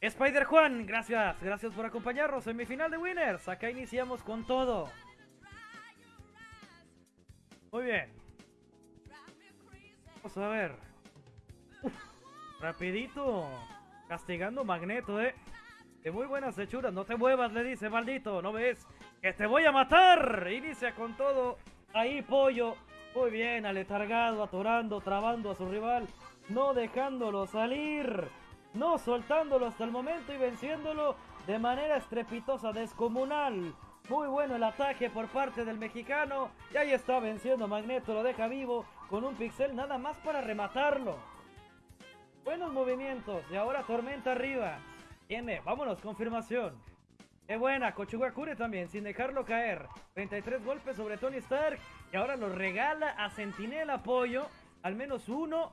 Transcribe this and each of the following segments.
Spider Juan, gracias, gracias por acompañarnos. en mi final de Winners, acá iniciamos con todo. Muy bien. Vamos a ver. rapidito. Castigando Magneto, eh. De muy buenas hechuras. No te muevas, le dice, maldito. ¿No ves? Que te voy a matar. Inicia con todo. Ahí, pollo. Muy bien, aletargado, atorando, trabando a su rival. No dejándolo salir no soltándolo hasta el momento y venciéndolo de manera estrepitosa, descomunal. Muy bueno el ataque por parte del mexicano. Y ahí está venciendo Magneto, lo deja vivo con un pixel nada más para rematarlo. Buenos movimientos y ahora Tormenta arriba. Tiene, vámonos, confirmación. Qué buena, Kochugakure también, sin dejarlo caer. 33 golpes sobre Tony Stark. Y ahora lo regala a Sentinel apoyo. Al menos uno.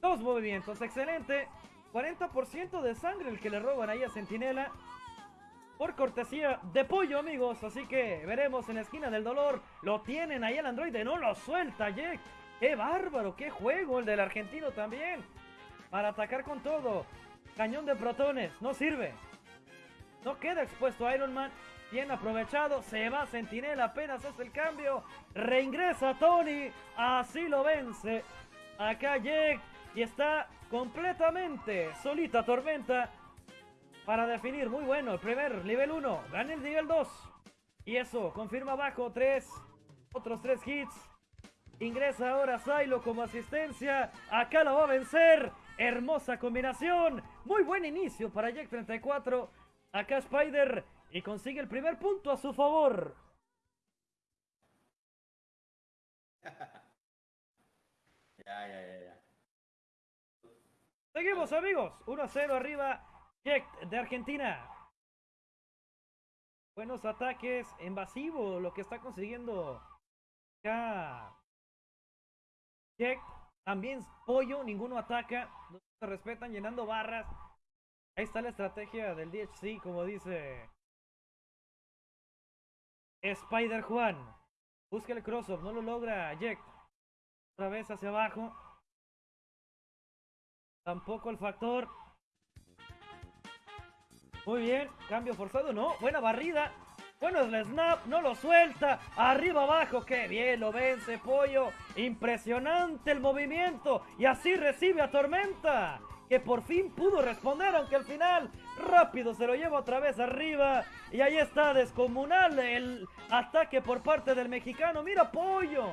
Dos movimientos, excelente. 40% de sangre el que le roban ahí a Centinela. Por cortesía de pollo, amigos. Así que veremos en la esquina del dolor. Lo tienen ahí el androide. No lo suelta, Jack. ¡Qué bárbaro! ¡Qué juego el del argentino también! Para atacar con todo. Cañón de protones. No sirve. No queda expuesto Iron Man. Bien aprovechado. Se va Sentinela. Apenas hace el cambio. Reingresa Tony. Así lo vence. Acá Jack. Y está completamente solita Tormenta para definir. Muy bueno, el primer nivel 1, gana el nivel 2. Y eso, confirma abajo 3, otros 3 hits. Ingresa ahora Silo como asistencia. Acá lo va a vencer. Hermosa combinación. Muy buen inicio para Jack 34. Acá Spider. Y consigue el primer punto a su favor. ya, ya, ya. Seguimos amigos, 1 a 0 arriba, Jack de Argentina. Buenos ataques, invasivo lo que está consiguiendo acá. Jack, también pollo, ninguno ataca, no se respetan llenando barras. Ahí está la estrategia del DHC, como dice Spider Juan. Busca el crossover, no lo logra Jack. Otra vez hacia abajo. Tampoco el factor. Muy bien, cambio forzado, no, buena barrida. Bueno, el snap, no lo suelta. Arriba, abajo, qué bien, lo vence, pollo. Impresionante el movimiento. Y así recibe a Tormenta. Que por fin pudo responder, aunque al final rápido se lo lleva otra vez arriba. Y ahí está, descomunal el ataque por parte del mexicano. Mira, pollo.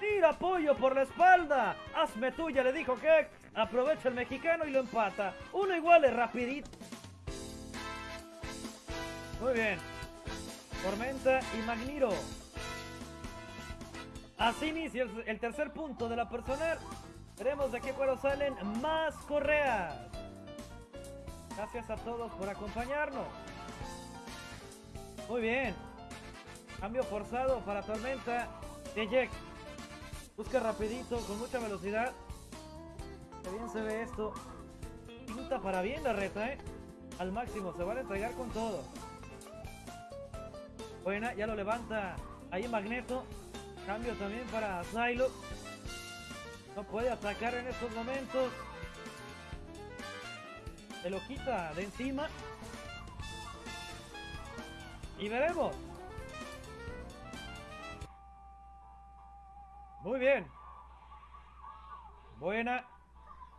Mira, pollo por la espalda. Hazme tuya, le dijo que Aprovecha el mexicano y lo empata. Uno igual es rapidito. Muy bien. Tormenta y Magniro. Así inicia el tercer punto de la personal. Veremos de qué cuero salen más correas. Gracias a todos por acompañarnos. Muy bien. Cambio forzado para Tormenta de Jack. Busca rapidito, con mucha velocidad bien se ve esto. Pinta para bien la reta, ¿eh? Al máximo, se van a entregar con todo. Buena, ya lo levanta ahí Magneto. Cambio también para Silo. No puede atacar en estos momentos. Se lo quita de encima. Y veremos. Muy bien. Buena.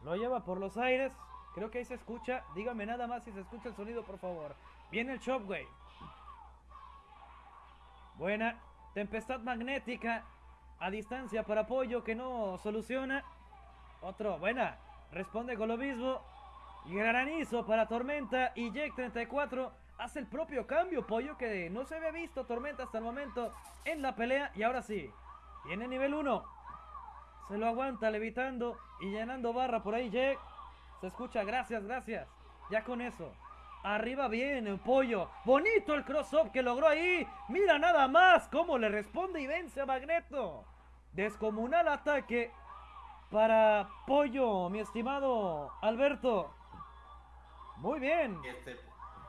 Lo lleva por los aires. Creo que ahí se escucha. Dígame nada más si se escucha el sonido, por favor. Viene el Shockwave. Buena. Tempestad magnética. A distancia para apoyo que no soluciona. Otro. Buena. Responde con lo mismo. Granizo para Tormenta. Y Jake 34 hace el propio cambio. Pollo que no se había visto Tormenta hasta el momento en la pelea. Y ahora sí. Viene nivel 1. Se lo aguanta levitando y llenando barra por ahí, Jack. Se escucha, gracias, gracias. Ya con eso. Arriba bien, el pollo. Bonito el cross-up que logró ahí. Mira nada más cómo le responde y vence a Magneto. Descomunal ataque para Pollo, mi estimado Alberto. Muy bien. Este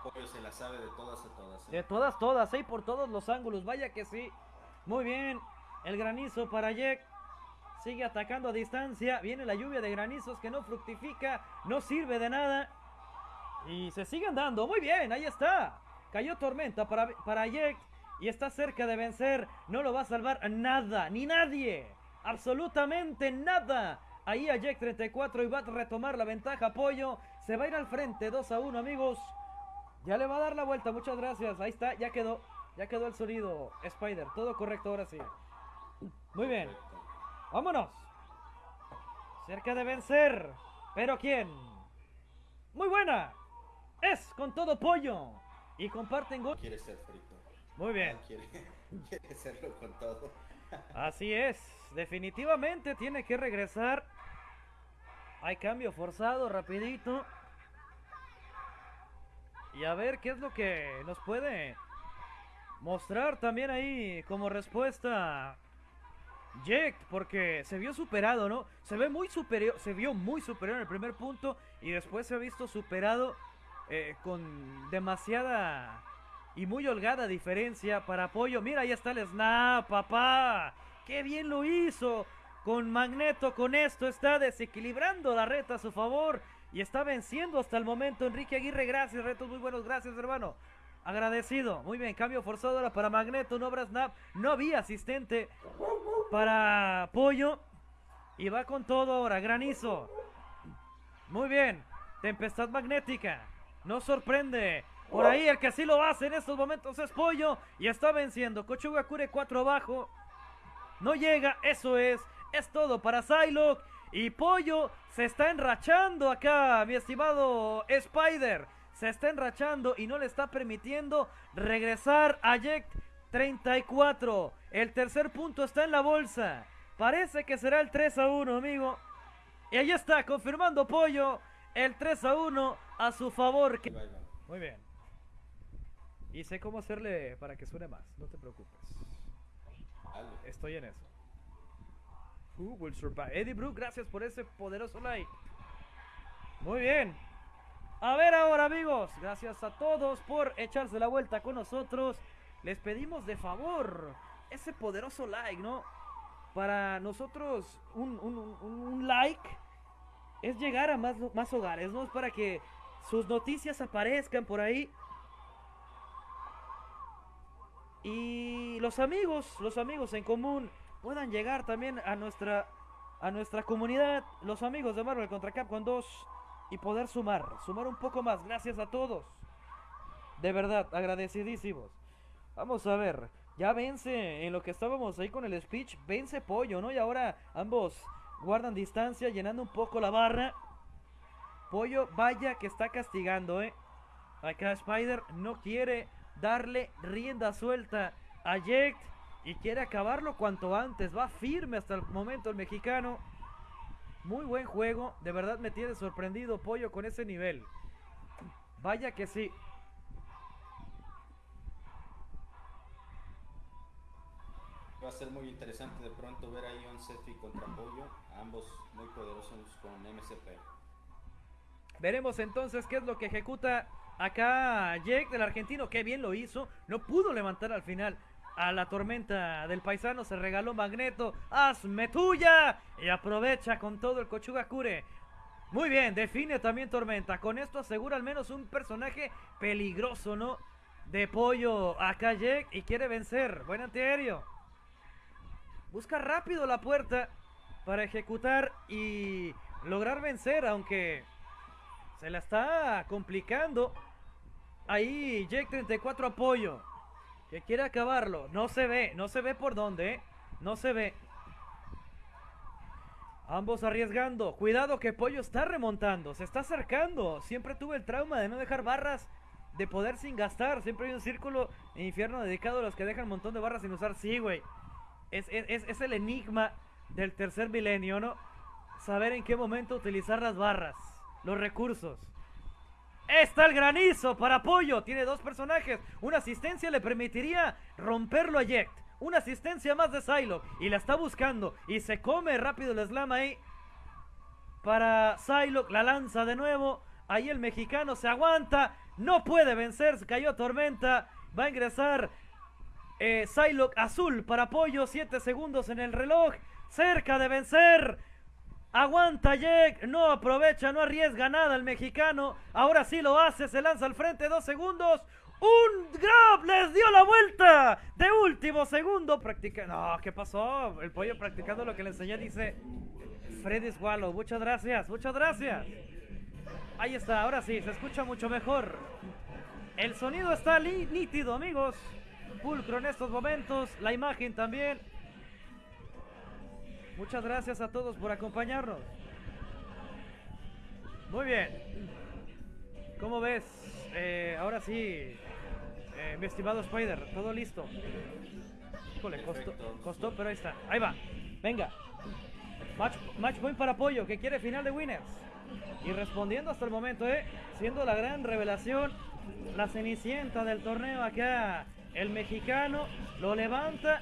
pollo se la sabe de todas a todas. ¿eh? De todas, todas, ahí por todos los ángulos. Vaya que sí. Muy bien. El granizo para Jack. Sigue atacando a distancia. Viene la lluvia de granizos que no fructifica. No sirve de nada. Y se siguen dando. Muy bien, ahí está. Cayó tormenta para, para Jack. Y está cerca de vencer. No lo va a salvar nada, ni nadie. Absolutamente nada. Ahí a Jack 34 y va a retomar la ventaja. Pollo se va a ir al frente. 2 a 1, amigos. Ya le va a dar la vuelta. Muchas gracias. Ahí está, ya quedó. Ya quedó el sonido, Spider. Todo correcto ahora sí. Muy bien. Vámonos. Cerca de vencer. ¿Pero quién? Muy buena. Es con todo pollo. Y comparten gol. Quiere ser frito. Muy bien. Quiere, quiere serlo con todo. Así es. Definitivamente tiene que regresar. Hay cambio forzado, rapidito. Y a ver qué es lo que nos puede mostrar también ahí como respuesta Jack, porque se vio superado, ¿no? Se ve muy superior, se vio muy superior en el primer punto y después se ha visto superado eh, con demasiada y muy holgada diferencia para apoyo. Mira, ahí está el snap, papá. ¡Qué bien lo hizo! Con Magneto, con esto está desequilibrando la reta a su favor y está venciendo hasta el momento Enrique Aguirre. Gracias, retos muy buenos, gracias, hermano. Agradecido. Muy bien, cambio forzado ahora para Magneto, no habrá snap. No había asistente para Pollo. Y va con todo ahora, granizo. Muy bien, tempestad magnética. No sorprende. Por ahí el que sí lo hace en estos momentos es Pollo. Y está venciendo. Kochuga Kure 4 abajo. No llega, eso es. Es todo para Psylocke. Y Pollo se está enrachando acá, mi estimado Spider. Se está enrachando y no le está permitiendo regresar a Jack 34. El tercer punto está en la bolsa. Parece que será el 3 a 1, amigo. Y ahí está, confirmando Pollo. El 3 a 1 a su favor. Muy bien. Y sé cómo hacerle para que suene más, no te preocupes. Estoy en eso. Who will survive? Eddie Brook, gracias por ese poderoso like. Muy bien. A ver ahora, amigos. Gracias a todos por echarse la vuelta con nosotros. Les pedimos de favor ese poderoso like, ¿no? Para nosotros, un, like es llegar a más, más hogares, ¿no? Es para que sus noticias aparezcan por ahí. Y los amigos, los amigos en común puedan llegar también a nuestra a nuestra comunidad, los amigos de Marvel contra Capcom 2 y poder sumar, sumar un poco más. Gracias a todos. De verdad, agradecidísimos. Vamos a ver, ya vence en lo que estábamos ahí con el speech, vence Pollo, ¿no? Y ahora ambos guardan distancia, llenando un poco la barra. Pollo, vaya que está castigando, ¿eh? Acá Spider no quiere darle rienda suelta a Jack y quiere acabarlo cuanto antes. Va firme hasta el momento el mexicano. Muy buen juego. De verdad me tiene sorprendido Pollo con ese nivel. Vaya que sí. Va a ser muy interesante de pronto ver ahí un Sefi contra Pollo, ambos muy poderosos con MCP. Veremos entonces qué es lo que ejecuta acá Jake del argentino. Qué bien lo hizo. No pudo levantar al final a la tormenta del paisano. Se regaló Magneto. ¡Hazme tuya! Y aprovecha con todo el Kochuga Kure. Muy bien, define también Tormenta. Con esto asegura al menos un personaje peligroso, ¿no? De pollo acá Jake y quiere vencer. Buen antiaéreo. Busca rápido la puerta para ejecutar y lograr vencer, aunque se la está complicando. Ahí Jake 34 apoyo. Que quiere acabarlo. No se ve, no se ve por dónde, ¿eh? No se ve. Ambos arriesgando. Cuidado que Pollo está remontando. Se está acercando. Siempre tuve el trauma de no dejar barras de poder sin gastar. Siempre hay un círculo en infierno dedicado a los que dejan un montón de barras sin usar. Sí, güey. Es- es- es el enigma del tercer milenio, ¿no? Saber en qué momento utilizar las barras. Los recursos. Está el granizo para Pollo. Tiene dos personajes. Una asistencia le permitiría romperlo a Jet. Una asistencia más de Psylocke. Y la está buscando. Y se come rápido el slam ahí. Para Psylocke. La lanza de nuevo. Ahí el mexicano se aguanta. No puede vencer. Se cayó Tormenta. Va a ingresar eh, azul para Pollo. 7 segundos en el reloj. cerca de vencer. Aguanta Jack, no aprovecha, no arriesga nada el mexicano. Ahora sí lo hace, se lanza al frente, dos segundos. Un grab, les dio la vuelta de último segundo. Practica, no, ¿qué pasó? El pollo practicando lo que le enseñé dice Freddy Swallow. Muchas gracias, muchas gracias. Ahí está, ahora sí, se escucha mucho mejor. El sonido está nítido, amigos. Pulcro en estos momentos, la imagen también. Muchas gracias a todos por acompañarnos. Muy bien. ¿Cómo ves? Eh, ahora sí, eh, mi estimado Spider, todo listo. Híjole, costó, costó, pero ahí está. Ahí va. Venga. Match, match point para Pollo, que quiere final de winners. Y respondiendo hasta el momento, ¿eh? Siendo la gran revelación, la cenicienta del torneo acá, el mexicano, lo levanta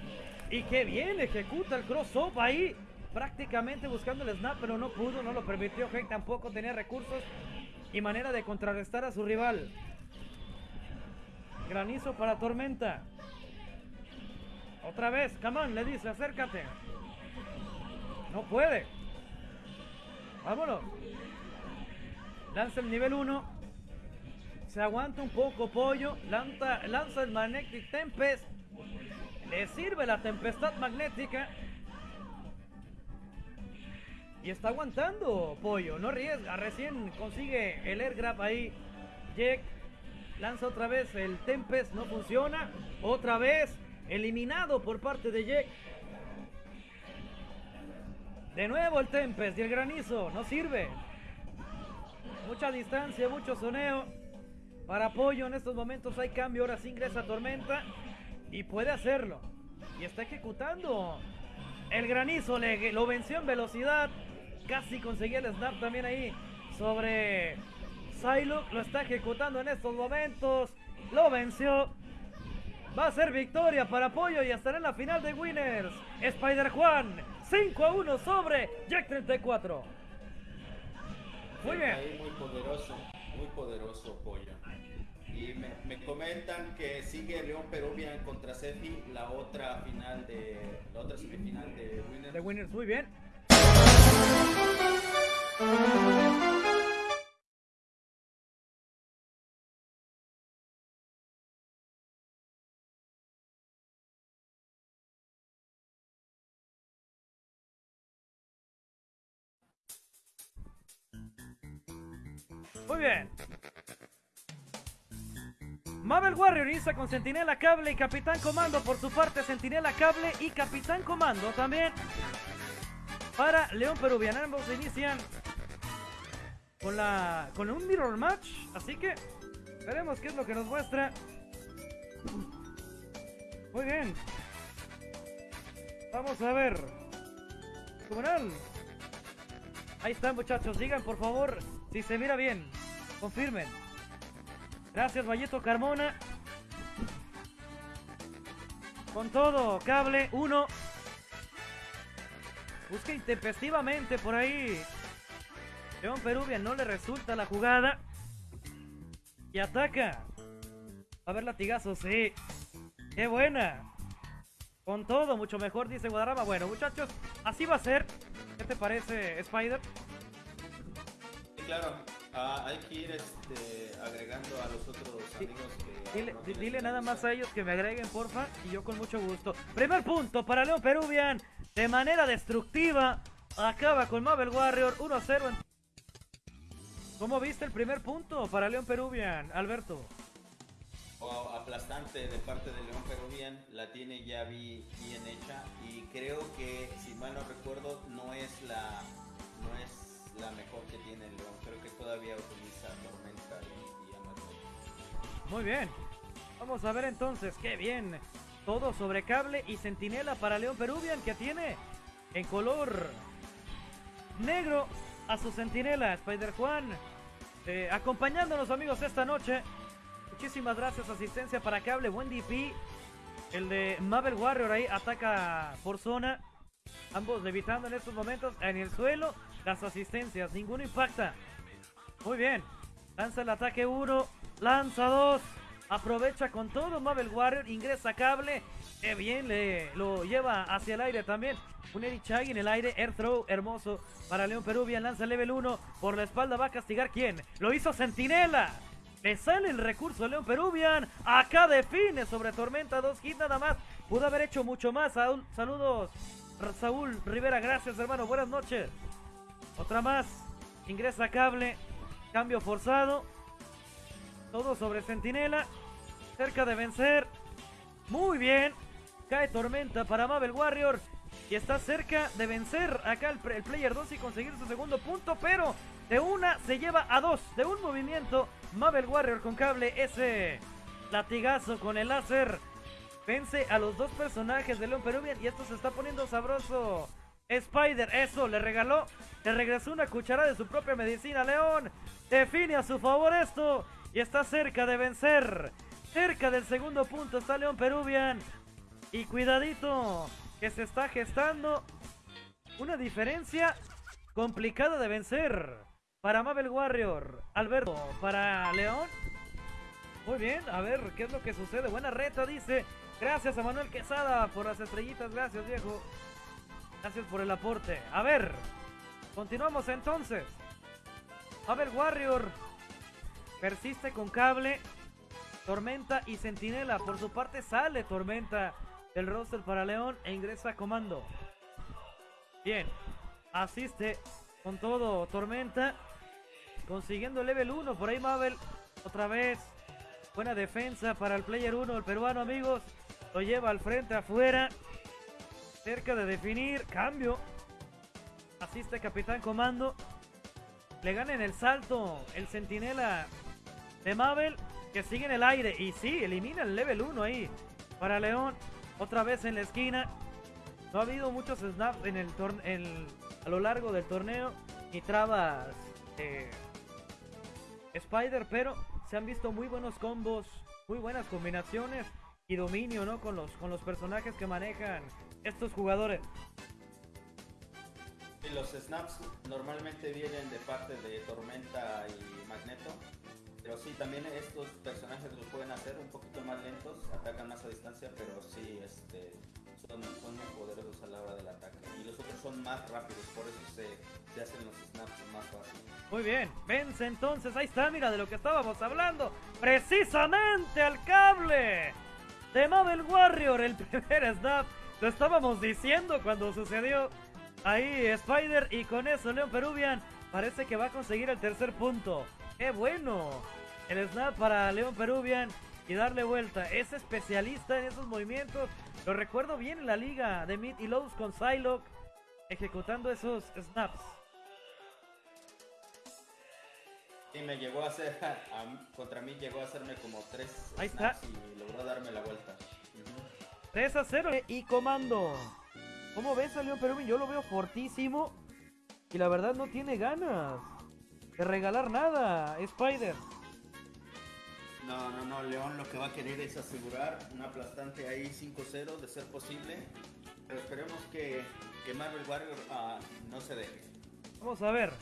y qué bien ejecuta el cross-up ahí. Prácticamente buscando el snap, pero no pudo, no lo permitió. Hank tampoco tenía recursos y manera de contrarrestar a su rival. Granizo para Tormenta. Otra vez, Camán le dice, acércate. No puede. Vámonos. Lanza el nivel 1. Se aguanta un poco Pollo. Lanza, lanza el Magnetic Tempest. Le sirve la tempestad magnética. Y está aguantando Pollo. No riesga. Recién consigue el air grab ahí. Jack lanza otra vez el Tempest. No funciona. Otra vez eliminado por parte de Jack. De nuevo el Tempest y el granizo. No sirve. Mucha distancia, mucho soneo. Para apoyo en estos momentos hay cambio. Ahora sí ingresa Tormenta. Y puede hacerlo. Y está ejecutando. El granizo lo venció en velocidad. Casi conseguía el snap también ahí. Sobre Psylocke. Lo está ejecutando en estos momentos. Lo venció. Va a ser victoria para apoyo y estará en la final de Winners. Spider Juan. 5 a 1 sobre Jack 34. Muy bien. Ahí muy poderoso, muy poderoso Pollo. Y me, me, comentan que sigue León Peruvian contra Sefi la otra final de la otra semifinal de Winners. De Winners, muy bien. Muy bien. Mabel Warrior inicia con Sentinela Cable y Capitán Comando por su parte Sentinela Cable y Capitán Comando también para León Peruvian. Ambos inician con la con un mirror match, así que veremos qué es lo que nos muestra. Muy bien. Vamos a ver. Comunal. Ahí están muchachos, digan por favor si se mira bien. Confirmen. Gracias, Vallito Carmona. Con todo, cable 1. Busca intempestivamente por ahí. León Peruvian no le resulta la jugada. Y ataca. A ver, latigazo, sí. Qué buena. Con todo, mucho mejor, dice Guadarrama. Bueno, muchachos, así va a ser. ¿Qué te parece, Spider? Sí, claro. Ah, hay que ir este, agregando a los otros amigos que... Dile, dile nada más a ellos que me agreguen, porfa, y yo con mucho gusto. Primer punto para León Peruvian. De manera destructiva. Acaba con Mabel Warrior 1-0. En... ¿Cómo viste el primer punto para León Peruvian, Alberto? Oh, aplastante de parte de León Peruvian. La tiene ya bien hecha. Y creo que, si mal no recuerdo, no es la... No es la mejor que tiene el León. Creo que todavía utiliza Tormenta y, y Amazon. Muy bien. Vamos a ver entonces. Qué bien. Todo sobre cable y centinela para León Peruvian que tiene en color negro a su centinela. Spider Juan eh, acompañándonos amigos esta noche. Muchísimas gracias. Asistencia para cable. Buen DP. El de Mabel Warrior ahí ataca por zona. Ambos levitando en estos momentos en el suelo. Las asistencias, ninguno impacta. Muy bien. Lanza el ataque 1. Lanza 2. Aprovecha con todo. Mabel Warrior ingresa cable. Qué bien le lo lleva hacia el aire también. Un Erichagi en el aire. Air throw hermoso para León Peruvian. Lanza level 1. Por la espalda va a castigar quién. Lo hizo Centinela. Le sale el recurso León Peruvian. Acá define sobre Tormenta. Dos hits nada más. Pudo haber hecho mucho más. Saludos. Saúl Rivera. Gracias hermano. Buenas noches. Otra más. Ingresa cable. Cambio forzado. Todo sobre Centinela. Cerca de vencer. Muy bien. Cae Tormenta para Mabel Warrior. Y está cerca de vencer acá el, Player 2 y conseguir su segundo punto. Pero de una se lleva a dos. De un movimiento. Mabel Warrior con cable. Ese latigazo con el láser. Vence a los dos personajes de León Peruvian. Y esto se está poniendo sabroso. Spider, eso, le regaló, le regresó una cuchara de su propia medicina. León define a su favor esto y está cerca de vencer. Cerca del segundo punto está León Peruvian. Y cuidadito, que se está gestando una diferencia complicada de vencer. Para Mabel Warrior, Alberto, para León. Muy bien, a ver qué es lo que sucede. Buena reta, dice. Gracias a Manuel Quesada por las estrellitas. Gracias, viejo. Gracias por el aporte. A ver, continuamos entonces. Mabel Warrior Persiste con cable. Tormenta y Centinela. Por su parte sale Tormenta del roster para León e ingresa a comando. Bien. Asiste con todo Tormenta. Consiguiendo level 1. Por ahí Mabel. Otra vez. Buena defensa para el player 1. El peruano, amigos. Lo lleva al frente afuera. Cerca de definir. Cambio. Asiste Capitán Comando. Le gana en el salto el Centinela de Mabel que sigue en el aire. Y sí, elimina el level 1 ahí para León. Otra vez en la esquina. No ha habido muchos snaps en el, a lo largo del torneo. Ni trabas Spider, pero se han visto muy buenos combos, muy buenas combinaciones y dominio, ¿no? Con los, con los personajes que manejan estos jugadores. Y los snaps normalmente vienen de parte de Tormenta y Magneto. Pero sí, también estos personajes los pueden hacer un poquito más lentos, atacan más a distancia, pero sí, este, son, muy poderosos a la hora del ataque. Y los otros son más rápidos, por eso se, se hacen los snaps más fáciles. Muy bien, vence entonces, ahí está, mira de lo que estábamos hablando. Precisamente al cable de Mabel Warrior, el primer snap. Lo estábamos diciendo cuando sucedió ahí Spider y con eso Leon Peruvian parece que va a conseguir el tercer punto. ¡Qué bueno! El snap para León Peruvian y darle vuelta. Es especialista en esos movimientos. Lo recuerdo bien en la liga de Mid y Lows con Psylocke ejecutando esos snaps. Sí, me llegó a hacer, contra mí llegó a hacerme como tres Ahí está. y logró darme la vuelta. 3 a 0 y comando. ¿Cómo ves a León Peruvian? Yo lo veo fortísimo y la verdad no tiene ganas de regalar nada, Spider. No, no, no, León lo que va a querer es asegurar un aplastante ahí 5-0 de ser posible. Pero esperemos que, que Marvel Warrior uh, no se deje. Vamos a ver.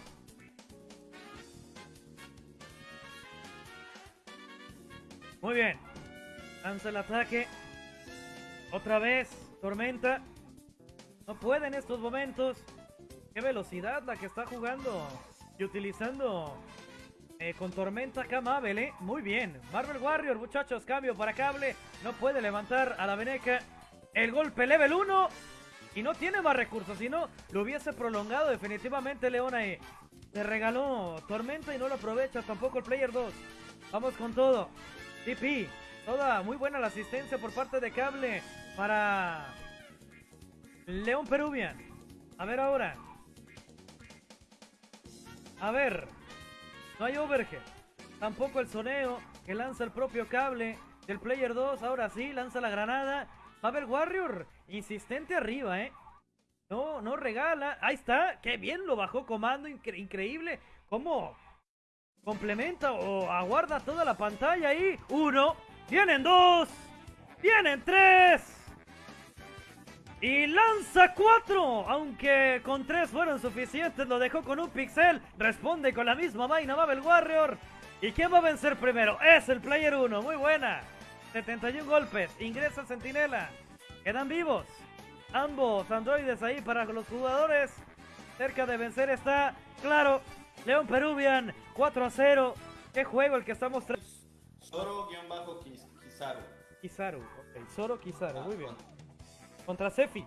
Muy bien. Lanza el ataque. Otra vez. Tormenta. No puede en estos momentos. Qué velocidad la que está jugando utilizando eh, con tormenta acá Mabel, ¿eh? Muy bien. Marvel Warrior, muchachos, cambio para cable. No puede levantar a la Veneca. El golpe level 1. Y no tiene más recursos, si no, lo hubiese prolongado definitivamente León ahí. Le regaló Tormenta y no lo aprovecha tampoco el Player 2. Vamos con todo. TP. Toda muy buena la asistencia por parte de Cable para León Peruvian. A ver ahora. A ver, no hay overhead. Tampoco el soneo que lanza el propio cable del Player 2. Ahora sí, lanza la granada. ver Warrior, insistente arriba, ¿eh? No, no regala. Ahí está. Qué bien lo bajó comando. increíble. ¿Cómo complementa o aguarda toda la pantalla ahí? Uno. Vienen dos. Vienen tres. Y lanza cuatro, aunque con tres fueron suficientes, lo dejó con un pixel. Responde con la misma vaina Babel Warrior. ¿Y quién va a vencer primero? Es el player 1, muy buena. 71 golpes, ingresa Centinela. Quedan vivos. Ambos androides ahí para los jugadores. Cerca de vencer está, claro, León Peruvian, 4 a 0. ¿Qué juego el que estamos Zoro-Kizaru. Kizaru, ok. Zoro Kizaru, muy bien. Contra Sefi.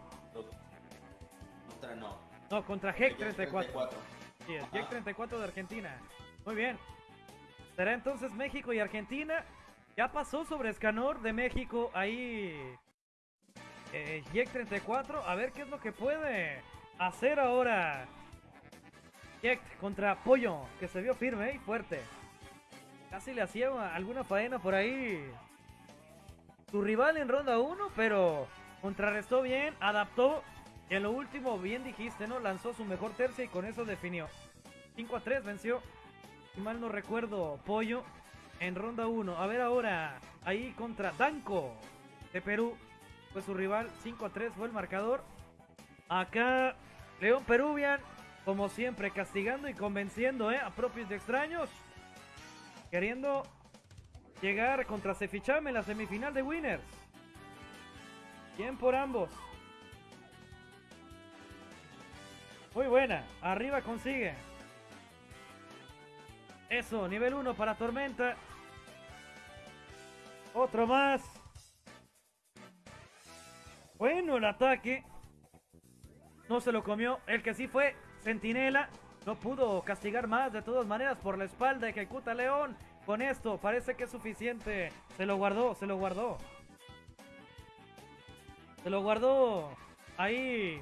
Contra no. No, contra Heck 34. Sí, el Heck 34 de Argentina. Muy bien. Será entonces México y Argentina. Ya pasó sobre Escanor de México ahí. Eh, 34. A ver qué es lo que puede hacer ahora. Jek contra Pollo, que se vio firme y fuerte. Casi le hacía alguna faena por ahí. Su rival en ronda 1, pero contrarrestó bien, adaptó. Y en lo último, bien dijiste, ¿no? Lanzó su mejor tercia y con eso definió. 5 a 3 venció. Si mal no recuerdo, Pollo en ronda 1. A ver ahora, ahí contra Danco de Perú. Fue su rival, 5 a 3 fue el marcador. Acá, León Peruvian, como siempre, castigando y convenciendo ¿eh? a propios de extraños. Queriendo llegar contra Cefichame en la semifinal de Winners. Bien por ambos. Muy buena. Arriba consigue. Eso, nivel 1 para Tormenta. Otro más. Bueno, el ataque. No se lo comió. El que sí fue Centinela. No pudo castigar más. De todas maneras, por la espalda ejecuta León. Con esto parece que es suficiente. Se lo guardó, se lo guardó. Se lo guardó. Ahí.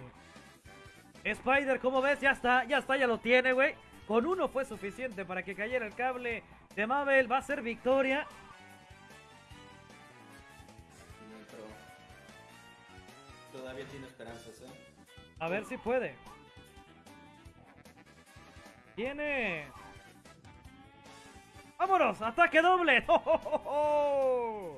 Spider, ¿cómo ves? Ya está, ya está, ya lo tiene, güey. Con uno fue suficiente para que cayera el cable de Mabel. Va a ser victoria. Todavía tiene esperanzas, ¿eh? A ver si puede. Tiene. ¡Vámonos! ¡Ataque doble! ¡Oh,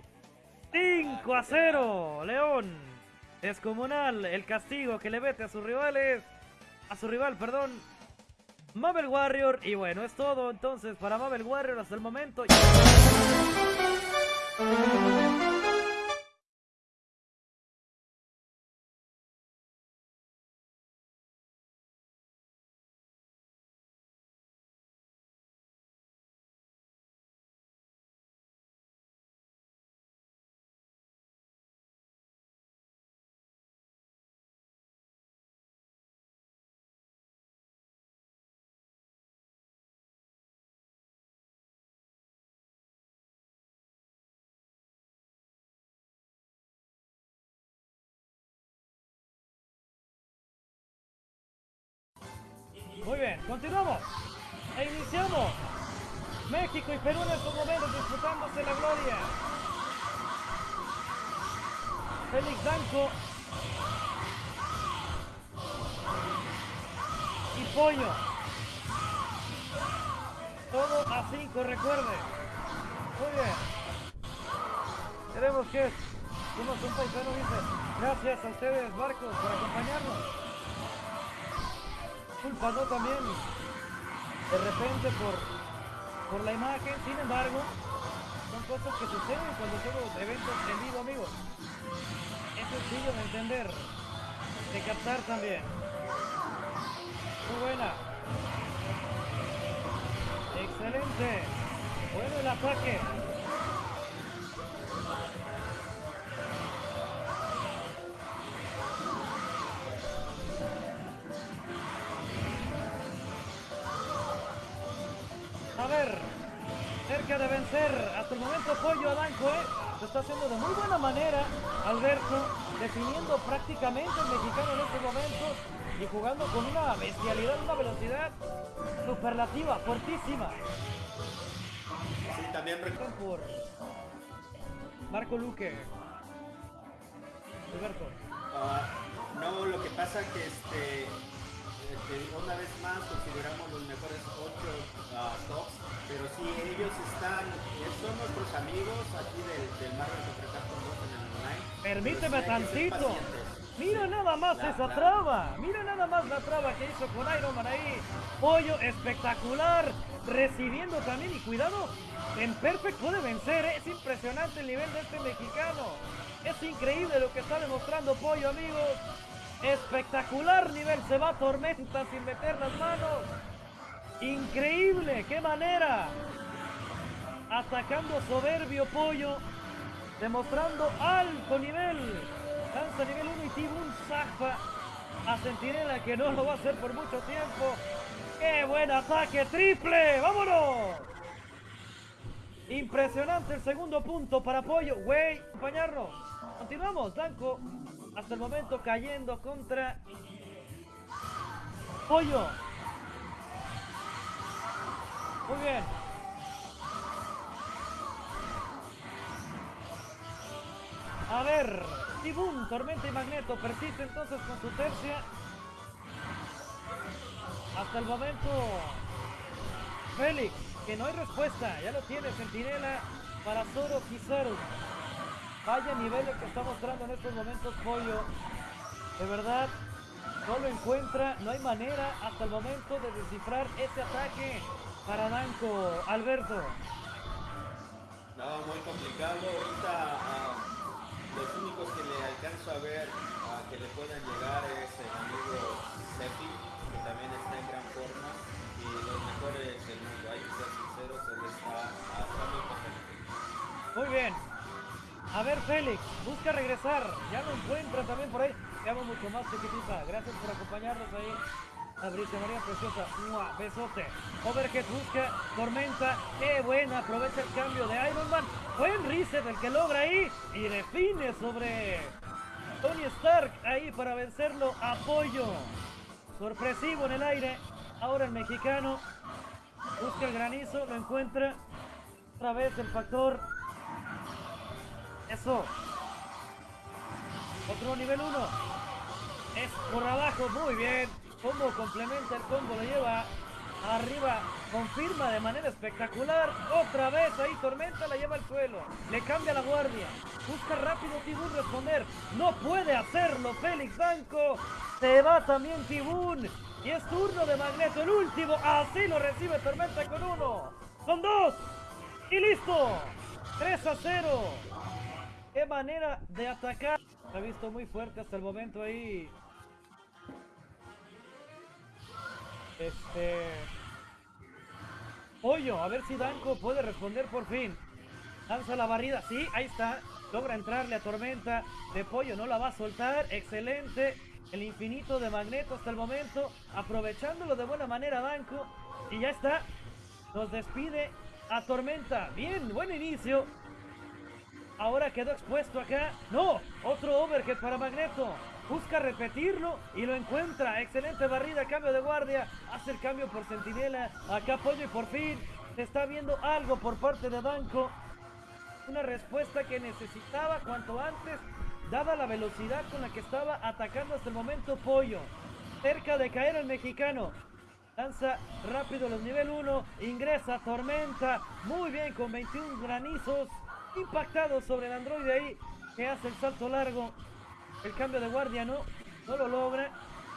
5 a 0! León. Descomunal el castigo que le mete a sus rivales. A su rival, perdón. Mabel Warrior. Y bueno, es todo entonces para Mabel Warrior hasta el momento. Continuamos. E iniciamos. México y Perú en estos momentos disputándose la gloria. Félix Danco. Y Pollo. Todo a 5, recuerde. Muy bien. Queremos que somos un paisano, dice. Gracias a ustedes, Marcos, por acompañarnos culpando también de repente por, por la imagen, sin embargo, son cosas que suceden cuando hacemos eventos en vivo, amigos. Es sencillo de entender, de captar también. Muy buena. Excelente. Bueno el ataque. Cerca de vencer. Hasta el momento Pollo Adanco, ¿eh? Lo está haciendo de muy buena manera. Alberto, definiendo prácticamente el mexicano en este momento y jugando con una bestialidad, una velocidad superlativa, fuertísima. Sí, también por Marco Luque. Alberto. Uh, no, lo que pasa que este una vez más consideramos los mejores 8 uh, tops, pero sí, ellos están, eh, son nuestros amigos aquí del, del Marvel contra Capcom 2 en el online. Permíteme tantito. Mira nada más La- esa la- traba. Mira nada más la traba que hizo con Iron Man ahí. Pollo espectacular. Recibiendo también y cuidado. En Perfect puede vencer. ¿eh? Es impresionante el nivel de este mexicano. Es increíble lo que está demostrando Pollo, amigos. Espectacular nivel. Se va Tormenta sin meter las manos. Increíble. ¡Qué manera! Atacando soberbio Pollo. Demostrando alto nivel. Lanza nivel 1 y Tibun zafa a Centinela que no lo va a hacer por mucho tiempo. ¡Qué buen ataque! ¡Triple! ¡Vámonos! Impresionante el segundo punto para Pollo. Güey, acompañarnos. Continuamos. Danco hasta el momento cayendo contra Pollo. Muy bien. A ver, Tibún, Tormenta y Magneto persiste entonces con su tercia. Hasta el momento, Félix, que no hay respuesta, ya lo tiene Centinela para Zoro Kizaru. Vaya nivel el que está mostrando en estos momentos Pollo. De verdad, no lo encuentra, no hay manera hasta el momento de descifrar ese ataque para Danko. Alberto. No, muy complicado. Ahorita ah, los únicos que le alcanzo a ver ah, que le puedan llegar es el amigo Sefi, que también está en gran forma. Y los mejores del mundo, hay que ser sinceros, él está hasta muy potente. Muy bien. A ver, Félix, busca regresar. Ya lo encuentra también por ahí. Te amo mucho más, chiquitita. Gracias por acompañarnos ahí. Fabricio María Preciosa. ¡Mua! Besote. Overhead busca. Tormenta. ¡Qué buena! Aprovecha el cambio de Iron Man. Buen reset el que logra ahí. Y define sobre Tony Stark ahí para vencerlo. Apoyo. Sorpresivo en el aire. Ahora el mexicano. Busca el granizo. Lo encuentra. Otra vez el factor eso. Otro nivel 1. Es por abajo. Muy bien. Combo complementa el combo. Lo lleva arriba. Confirma de manera espectacular. Otra vez ahí. Tormenta la lleva al suelo. Le cambia la guardia. Busca rápido Tibún responder. No puede hacerlo. Félix Banco. Se va también Tibún. Y es turno de Magneto. El último. Así lo recibe Tormenta con uno. Son dos. Y listo. 3 a 0. Qué manera de atacar. Se ha visto muy fuerte hasta el momento ahí. Este. Pollo, a ver si Danko puede responder por fin. Lanza la barrida, sí, ahí está. Logra entrarle a Tormenta de Pollo, no la va a soltar. Excelente. El infinito de Magneto hasta el momento. Aprovechándolo de buena manera Danko. Y ya está. Nos despide a Tormenta. Bien, buen inicio. Ahora quedó expuesto acá. No, otro overhead para Magneto. Busca repetirlo y lo encuentra. Excelente barrida, cambio de guardia. Hace el cambio por Centinela. Acá apoyo y por fin se está viendo algo por parte de Danko. Una respuesta que necesitaba cuanto antes, dada la velocidad con la que estaba atacando hasta el momento Pollo. Cerca de caer el mexicano. Lanza rápido los nivel 1. Ingresa Tormenta. Muy bien con 21 granizos. Impactado sobre el androide ahí. Que hace el salto largo. El cambio de guardia no. No lo logra.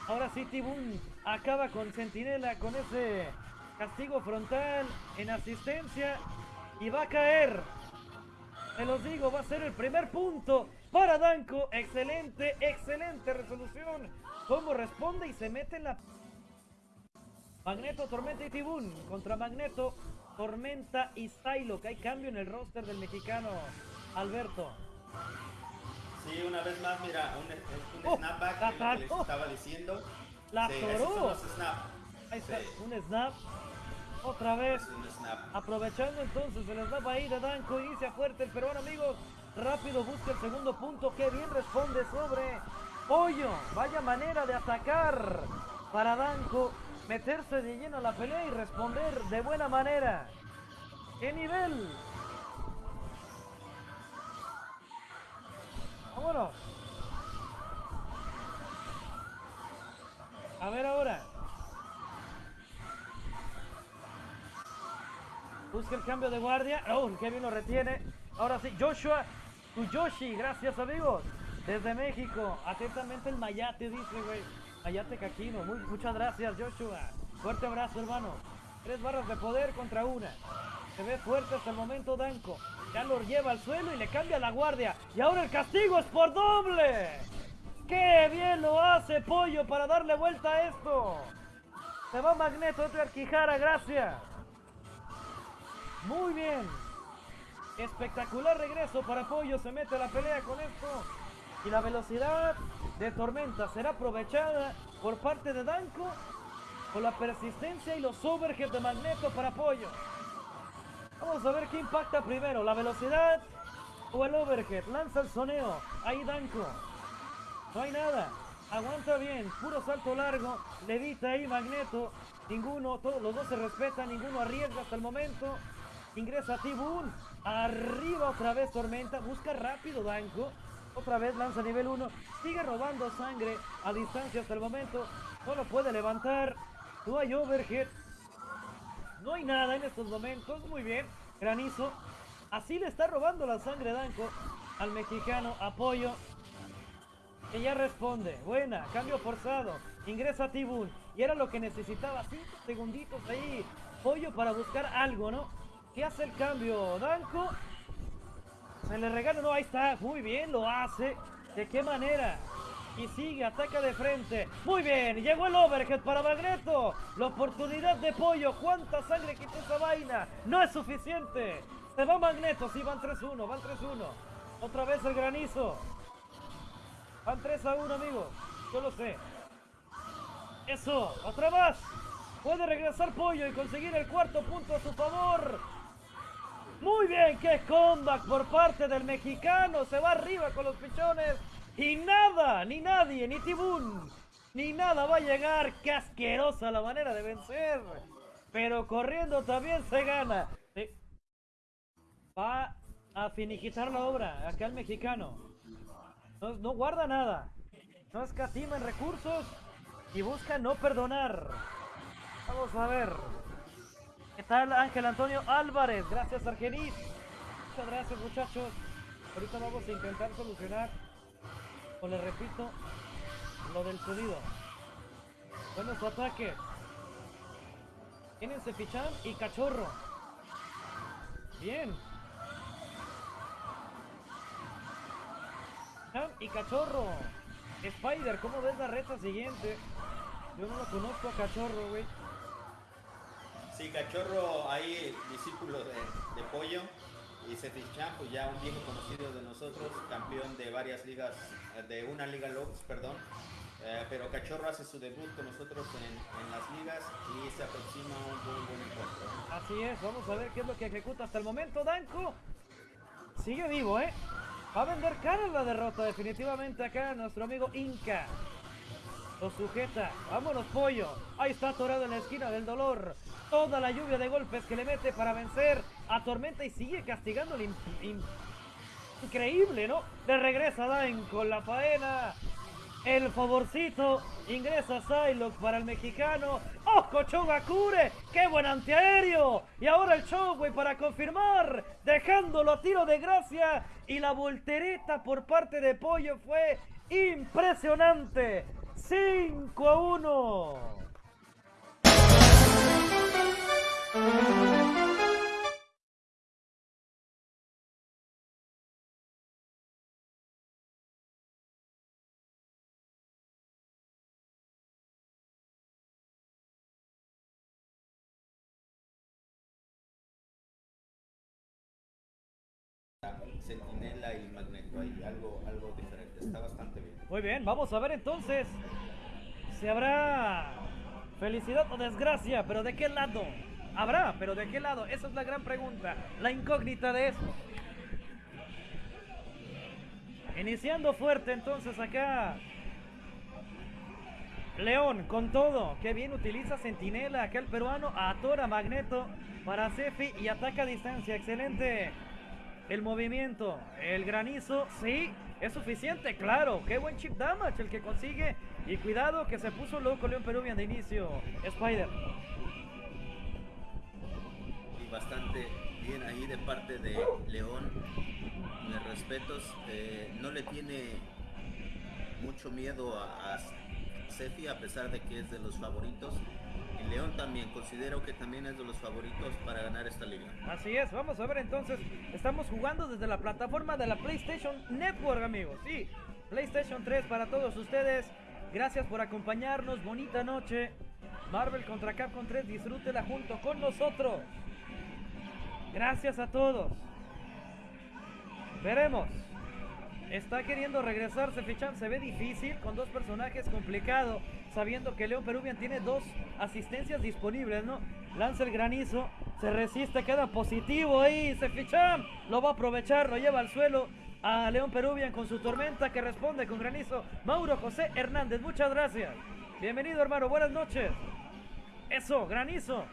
Ahora sí Tibún acaba con Centinela. Con ese castigo frontal. En asistencia. Y va a caer. Se los digo, va a ser el primer punto para Danko. Excelente, excelente resolución. Cómo responde y se mete en la Magneto, Tormenta y Tibún contra Magneto, Tormenta y Psylocke. Hay cambio en el roster del mexicano Alberto. Sí, una vez más, mira, un, un Oh, snapback la que les estaba diciendo. La Sí, snap. Ahí está, un snap. Otra vez. es un snap. Aprovechando entonces el snap ahí de Danko, inicia fuerte el peruano, amigos. Rápido busca el segundo punto. Que bien responde sobre Pollo. Vaya manera de atacar para Danko. Meterse de lleno a la pelea y responder de buena manera. ¡Qué nivel! Vámonos. A ver ahora. Busca el cambio de guardia. Oh, bien lo retiene. Ahora sí, Joshua Yoshi, gracias amigos. Desde México, atentamente el Mayate, dice, güey. Mayate Caquino, Muy, muchas gracias, Joshua. Fuerte abrazo, hermano. Tres barras de poder contra una. Se ve fuerte hasta el momento Danko. Ya lo lleva al suelo y le cambia la guardia. Y ahora el castigo es por doble. ¡Qué bien lo hace Pollo para darle vuelta a esto! Se va Magneto, Edgar Quijara, gracias. Muy bien. Espectacular regreso para Pollo. Se mete a la pelea con esto. Y la velocidad de Tormenta será aprovechada por parte de Danko. Con la persistencia y los overhead de Magneto para Pollo. Vamos a ver qué impacta primero. La velocidad o el overhead. Lanza el soneo. Ahí Danko. No hay nada. Aguanta bien, puro salto largo, levita ahí Magneto, ninguno, todos los dos se respetan, ninguno arriesga hasta el momento. Ingresa Tibun, arriba otra vez Tormenta, busca rápido Danko, otra vez lanza nivel 1, sigue robando sangre a distancia hasta el momento, solo puede levantar, no hay overhead, no hay nada en estos momentos, muy bien, Granizo, así le está robando la sangre Danko al mexicano, apoyo, que ya responde. Buena, cambio forzado. Ingresa Tibun. Y era lo que necesitaba. Cinco segunditos ahí. Pollo para buscar algo, ¿no? ¿Qué hace el cambio? Danko. Se le regala. No, ahí está. Muy bien, lo hace. ¿De qué manera? Y sigue, ataca de frente. Muy bien, llegó el overhead para Magneto. La oportunidad de Pollo. ¿Cuánta sangre quita esa vaina? No es suficiente. Se va Magneto. Sí, van 3-1, van 3-1. Otra vez el granizo. Van 3 a 1, amigos. Yo lo sé. Eso, otra más. Puede regresar Pollo y conseguir el cuarto punto a su favor. Muy bien, qué comeback por parte del mexicano. Se va arriba con los pichones. Y nada, ni nadie, ni Tibún, ni nada va a llegar. Qué asquerosa la manera de vencer. Pero corriendo también se gana. Va a finiquitar la obra acá el mexicano. No, guarda nada. No escatima en recursos y busca no perdonar. Vamos a ver. ¿Qué tal Ángel Antonio Álvarez? Gracias Argenis. Muchas gracias muchachos. Ahorita vamos a intentar solucionar, o le repito, lo del pedido. Buenos ataques. Tienen Cefichán y Cachorro. Bien. y Cachorro. Spider, ¿cómo ves la reta siguiente? Yo no lo conozco a Cachorro, güey. Sí, Cachorro, ahí discípulo de, Pollo. Y Sefichan, pues ya un viejo conocido de nosotros, campeón de varias ligas, eh, de una liga Lobs, perdón. Eh, pero Cachorro hace su debut con nosotros en, las ligas y se aproxima un buen, buen encuentro. Así es, vamos a ver qué es lo que ejecuta hasta el momento Danko. Sigue vivo, ¿eh? Va a vender cara la derrota definitivamente acá nuestro amigo Inca. Lo sujeta. Vámonos, pollo. Ahí está atorado en la esquina del dolor. Toda la lluvia de golpes que le mete para vencer a Tormenta y sigue castigando el increíble, ¿no? Le regresa Dain con la faena. El favorcito ingresa Psylocke para el mexicano. ¡Ojo, Chogakure! ¡Qué buen antiaéreo! Y ahora el Chogway para confirmar, dejándolo a tiro de gracia. Y la voltereta por parte de Pollo fue impresionante. 5 a 1. Sentinela y Magneto. Hay algo, algo diferente. Está bastante bien. Muy bien, vamos a ver entonces si habrá felicidad o desgracia, pero ¿de qué lado? Habrá, pero ¿de qué lado? Esa es la gran pregunta, la incógnita de eso. Iniciando fuerte entonces acá. León con todo. Qué bien utiliza Sentinela. Acá el peruano atora Magneto para Cefi y ataca a distancia. Excelente. El movimiento, el granizo, sí, es suficiente, claro. Qué buen chip damage el que consigue. Y cuidado que se puso loco León Peruvian de inicio. Spider. Bastante bien ahí de parte de León. Mis respetos. Eh, no le tiene mucho miedo a, a a pesar de que es de los favoritos. Y León también, considero que también es de los favoritos para ganar esta liga. Así es, vamos a ver entonces, estamos jugando desde la plataforma de la PlayStation Network, amigos. Sí, PlayStation 3 para todos ustedes. Gracias por acompañarnos, bonita noche. Marvel contra Capcom 3, disfrútela junto con nosotros. Gracias a todos. Veremos. Está queriendo regresarse Fichan, se ve difícil con dos personajes complicado, sabiendo que León Peruvian tiene dos asistencias disponibles, ¿no? Lanza el granizo, se resiste, queda positivo ahí, se fichan, lo va a aprovechar, lo lleva al suelo a León Peruvian con su tormenta que responde con granizo. Mauro José Hernández, muchas gracias. Bienvenido hermano, buenas noches. Eso, granizo.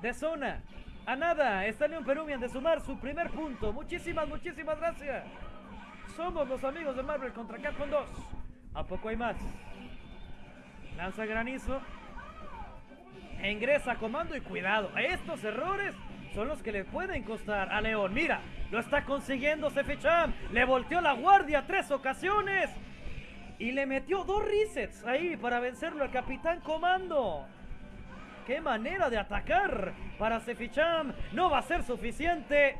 De zona. A nada, está León Peruvian de sumar su primer punto. Muchísimas, muchísimas gracias. Somos los amigos de Marvel contra Capcom 2. ¿A poco hay más? Lanza granizo. Ingresa comando y cuidado. Estos errores son los que le pueden costar a León. Mira, lo está consiguiendo Seficham. Le volteó la guardia tres ocasiones. Y le metió dos resets ahí para vencerlo al Capitán Comando. ¡Qué manera de atacar para Seficham! No va a ser suficiente.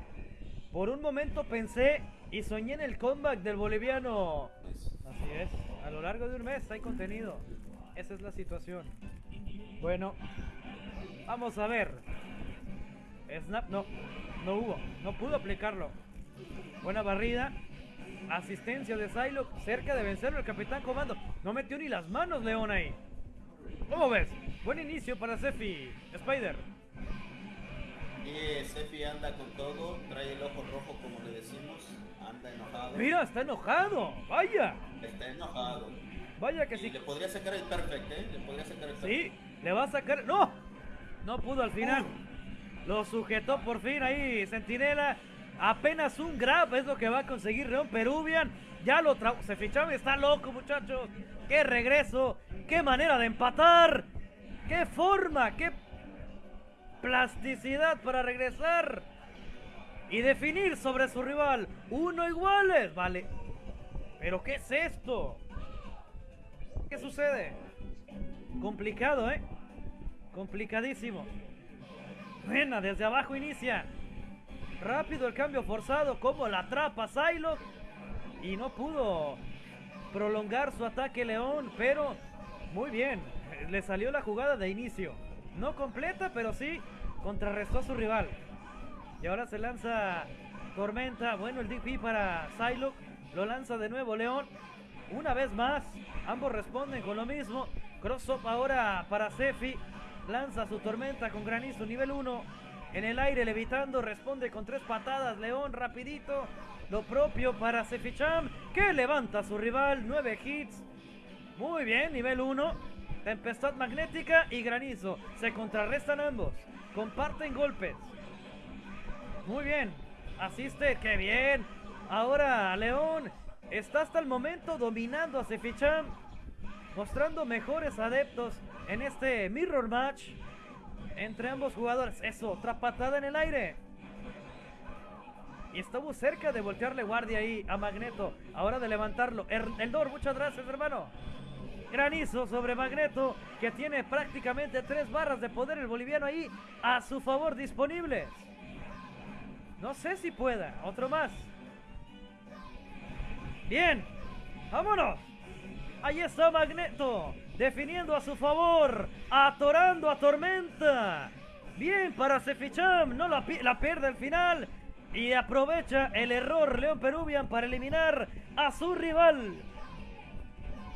Por un momento pensé y soñé en el comeback del boliviano. Así es, a lo largo de un mes hay contenido. Esa es la situación. Bueno, vamos a ver. Snap, no, no hubo, no pudo aplicarlo. Buena barrida. Asistencia de Psylocke cerca de vencerlo el Capitán Comando. No metió ni las manos León ahí. ¿Cómo ves? Buen inicio para Sefi. Spider. Y Sefi anda con todo, trae el ojo rojo como le decimos, anda enojado. Mira, está enojado. Vaya. Está enojado. Vaya que Y sí. le podría sacar el perfect, ¿eh? Le podría sacar el perfect. Sí, le va a sacar. ¡No! No pudo al final. Lo sujetó por fin ahí, Centinela. Apenas un grab es lo que va a conseguir León Peruvian. Ya lo tra... Se fichaba y está loco, muchachos. ¡Qué regreso! ¡Qué manera de empatar! ¡Qué forma! ¡Qué plasticidad para regresar! Y definir sobre su rival. Uno iguales. Vale. ¿Pero qué es esto? ¿Qué sucede? Complicado, ¿eh? Complicadísimo. Buena, desde abajo inicia. Rápido el cambio forzado, como la atrapa Psylocke. Y no pudo prolongar su ataque León, pero muy bien. Le salió la jugada de inicio. No completa, pero sí contrarrestó a su rival. Y ahora se lanza Tormenta. Bueno, el DP para Psylocke. Lo lanza de nuevo León. Una vez más, ambos responden con lo mismo. Cross-up ahora para Sefi. Lanza su tormenta con granizo nivel 1. En el aire levitando, responde con tres patadas. León rapidito. Lo propio para Seficham, que levanta a su rival. Nueve hits. Muy bien, nivel 1. Tempestad magnética y granizo. Se contrarrestan ambos. Comparten golpes. Muy bien. Asiste, qué bien. Ahora León está hasta el momento dominando a Seficham. Mostrando mejores adeptos en este Mirror Match. Entre ambos jugadores. Eso, otra patada en el aire. Y estuvo cerca de voltearle guardia ahí a Magneto. Ahora de levantarlo. Er- Eldor, muchas gracias, hermano. Granizo sobre Magneto, que tiene prácticamente tres barras de poder el boliviano ahí a su favor disponibles. No sé si pueda. Otro más. Bien. Vámonos. Ahí está Magneto. Definiendo a su favor. Atorando a Tormenta. Bien para Seficham. No la, pi- la pierde al final. Y aprovecha el error León Peruvian para eliminar a su rival.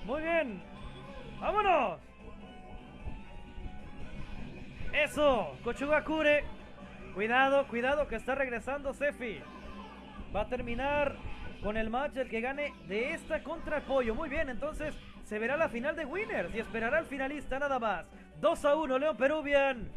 Muy bien. ¡Vámonos! Eso, Kochugakure. Cuidado, cuidado que está regresando Sefi. Va a terminar con el match el que gane de esta contra el. Muy bien, entonces se verá la final de Winners y esperará al finalista nada más. 2 a 1, León Peruvian.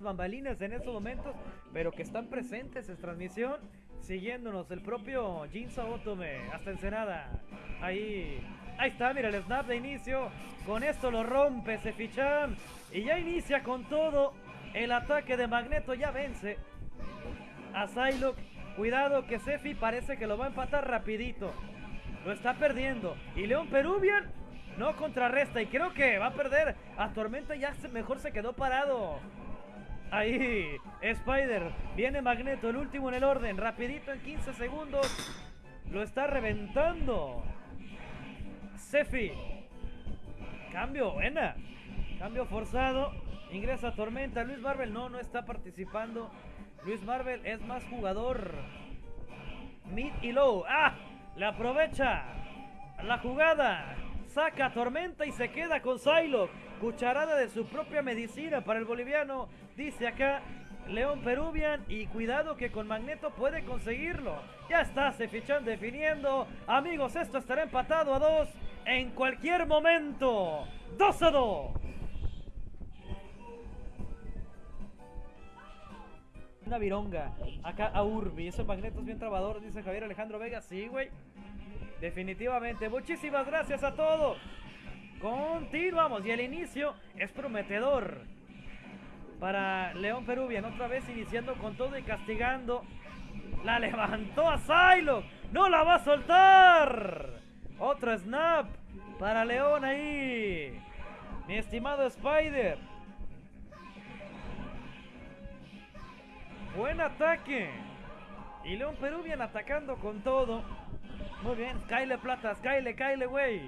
Bambalinas en estos momentos, pero que están presentes en transmisión, siguiéndonos el propio Jinza Otome hasta Ensenada. Ahí, ahí está, mira el snap de inicio. Con esto lo rompe Sefichan y ya inicia con todo. El ataque de Magneto ya vence a Psylocke. Cuidado que Sefi parece que lo va a empatar rapidito. lo está perdiendo. Y León Peruvian no contrarresta y creo que va a perder. A Tormenta ya mejor se quedó parado. Ahí, Spider. Viene Magneto, el último en el orden. Rapidito en 15 segundos. Lo está reventando. Sefi. Cambio, buena. Cambio forzado. Ingresa Tormenta. Luis Marvel no, no está participando. Luis Marvel es más jugador. Mid y low. ¡Ah! Le aprovecha la jugada. Saca Tormenta y se queda con Psylocke. Cucharada de su propia medicina para el boliviano. Dice acá León Peruvian. Y cuidado que con Magneto puede conseguirlo. Ya está, se fichan definiendo. Amigos, esto estará empatado a dos en cualquier momento. 2 a 2. Una vironga. Acá a Urbi. Esos magnetos bien trabadores, dice Javier Alejandro Vega. Sí, güey. Definitivamente. Muchísimas gracias a todos. Continuamos. Y el inicio es prometedor. Para León Peruvian. Otra vez iniciando con todo y castigando. La levantó a Silo. No la va a soltar. Otro snap para León ahí. Mi estimado Spider. Buen ataque. Y León Peruvian atacando con todo. Muy bien, Kyle Platas, Kyle, Kyle, güey.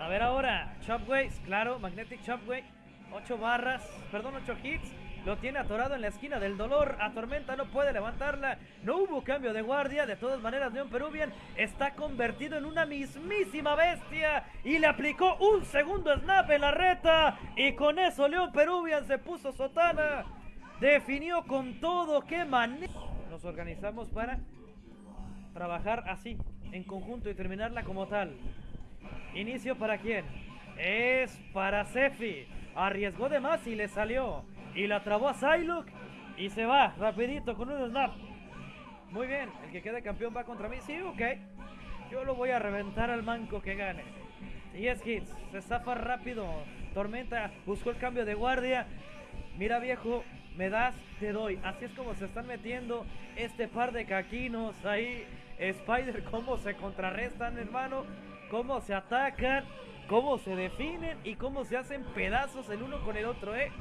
A ver ahora, Chopways, claro, Magnetic Chopway. 8 barras, perdón, 8 hits. Lo tiene atorado en la esquina del dolor. A Tormenta no puede levantarla. No hubo cambio de guardia. De todas maneras, León Peruvian está convertido en una mismísima bestia. Y le aplicó un segundo snap en la reta. Y con eso León Peruvian se puso sotana. Definió con todo. ¡Qué manera! Nos organizamos para trabajar así, en conjunto y terminarla como tal. Inicio para quién? Es para Sefi. Arriesgó de más y le salió. Y la trabó a Psylocke. Y se va rapidito con un snap. Muy bien, el que quede campeón va contra mí. Sí, ok. Yo lo voy a reventar al manco que gane. 10 hits, se zafa rápido. Tormenta buscó el cambio de guardia. Mira viejo, me das, te doy. Así es como se están metiendo este par de caquinos ahí. Spider, cómo se contrarrestan, hermano. Cómo se atacan, cómo se definen y cómo se hacen pedazos el uno con el otro, ¿eh?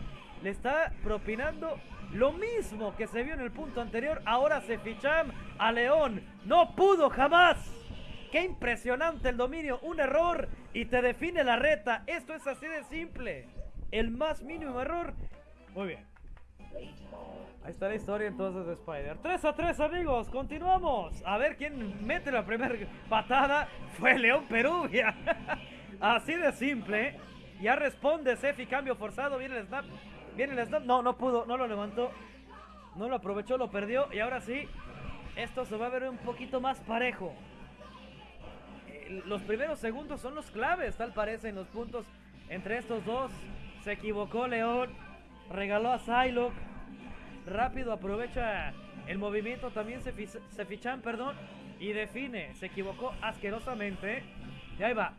le está propinando lo mismo que se vio en el punto anterior. Ahora se fichan a León. No pudo jamás. Qué impresionante el dominio. Un error y te define la reta. Esto es así de simple. El más mínimo error. Muy bien. Ahí está la historia entonces de Spider. 3 a 3 amigos, continuamos. A ver quién mete la primera patada. Fue León Peruvia. Así de simple. Ya responde Sefi, cambio forzado. Viene el snap. Viene el snap. No, no pudo, no lo levantó. No lo aprovechó, lo perdió. Y ahora sí, esto se va a ver un poquito más parejo. Los primeros segundos son los claves, tal parece, en los puntos entre estos dos. Se equivocó León. Regaló a Psylocke. Rápido aprovecha el movimiento. También se fichan, perdón. Y define. Se equivocó asquerosamente. Y ahí va.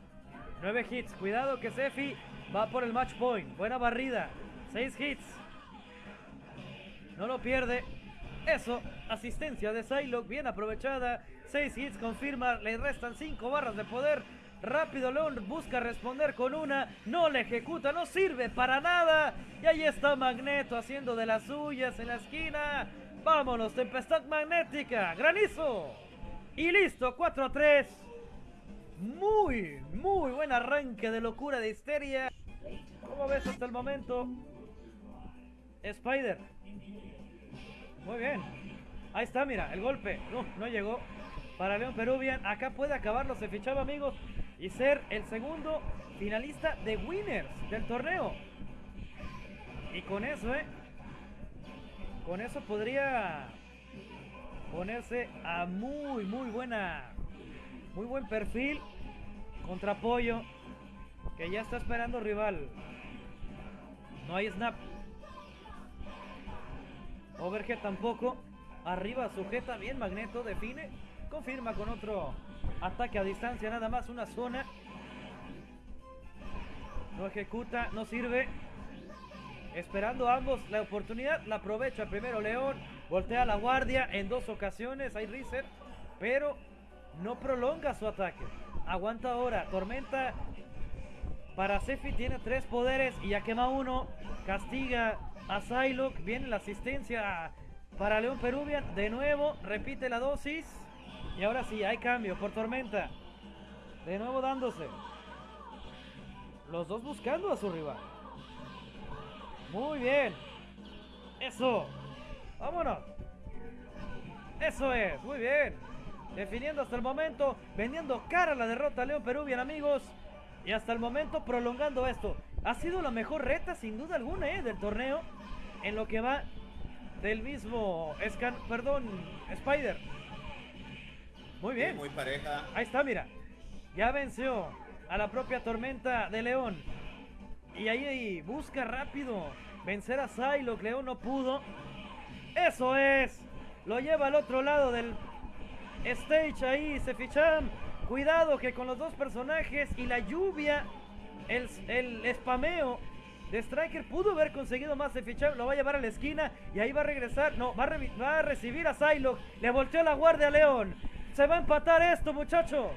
Nueve hits. Cuidado que Sefi va por el match point. Buena barrida. Seis hits. No lo pierde. Eso, asistencia de Psylocke, bien aprovechada. Seis hits, confirma, le restan cinco barras de poder. Rápido León busca responder con una, no le ejecuta, no sirve para nada. Y ahí está Magneto haciendo de las suyas en la esquina. Vámonos, tempestad magnética, granizo. Y listo, 4 a 3. Muy, muy buen arranque de locura de histeria. ¿Cómo ves hasta el momento? Spider. Muy bien. Ahí está, mira, el golpe. No, no llegó. Para León Peruvian. Acá puede acabarlo. Se fichaba, amigos. Y ser el segundo finalista de Winners del torneo. Y con eso, ¿eh? Con eso podría ponerse a muy, muy buena. Muy buen perfil. Contra Pollo. Que ya está esperando rival. No hay snap. Overhead tampoco. Arriba sujeta bien Magneto. Define. Confirma con otro ataque a distancia. Nada más una zona. No ejecuta. No sirve. Esperando ambos la oportunidad. La aprovecha primero León. Voltea la guardia en dos ocasiones. Hay reset. Pero no prolonga su ataque. Aguanta ahora. Tormenta para Sefi tiene tres poderes y ya quema uno. Castiga a Psylocke. Viene la asistencia para León Peruvian. De nuevo, repite la dosis. Y ahora sí, hay cambio por Tormenta. De nuevo dándose. Los dos buscando a su rival. Muy bien. Eso. Vámonos. Eso es. Muy bien. Definiendo hasta el momento. Vendiendo cara a la derrota a León Peruvian, amigos. Y hasta el momento prolongando esto. Ha sido la mejor reta, sin duda alguna, ¿eh? del torneo. En lo que va del mismo Scan, perdón, Spider. Muy bien. muy pareja. Ahí está, mira. Ya venció a la propia Tormenta de León. Y ahí busca rápido vencer a Psylocke. León no pudo. Eso es. Lo lleva al otro lado del stage ahí, Seficham. Cuidado que con los dos personajes y la lluvia, el, el spameo de Striker pudo haber conseguido más Seficham. Lo va a llevar a la esquina y ahí va a regresar. No, va a, va a recibir a Psylocke. Le volteó la guardia a León. Se va a empatar esto, muchachos.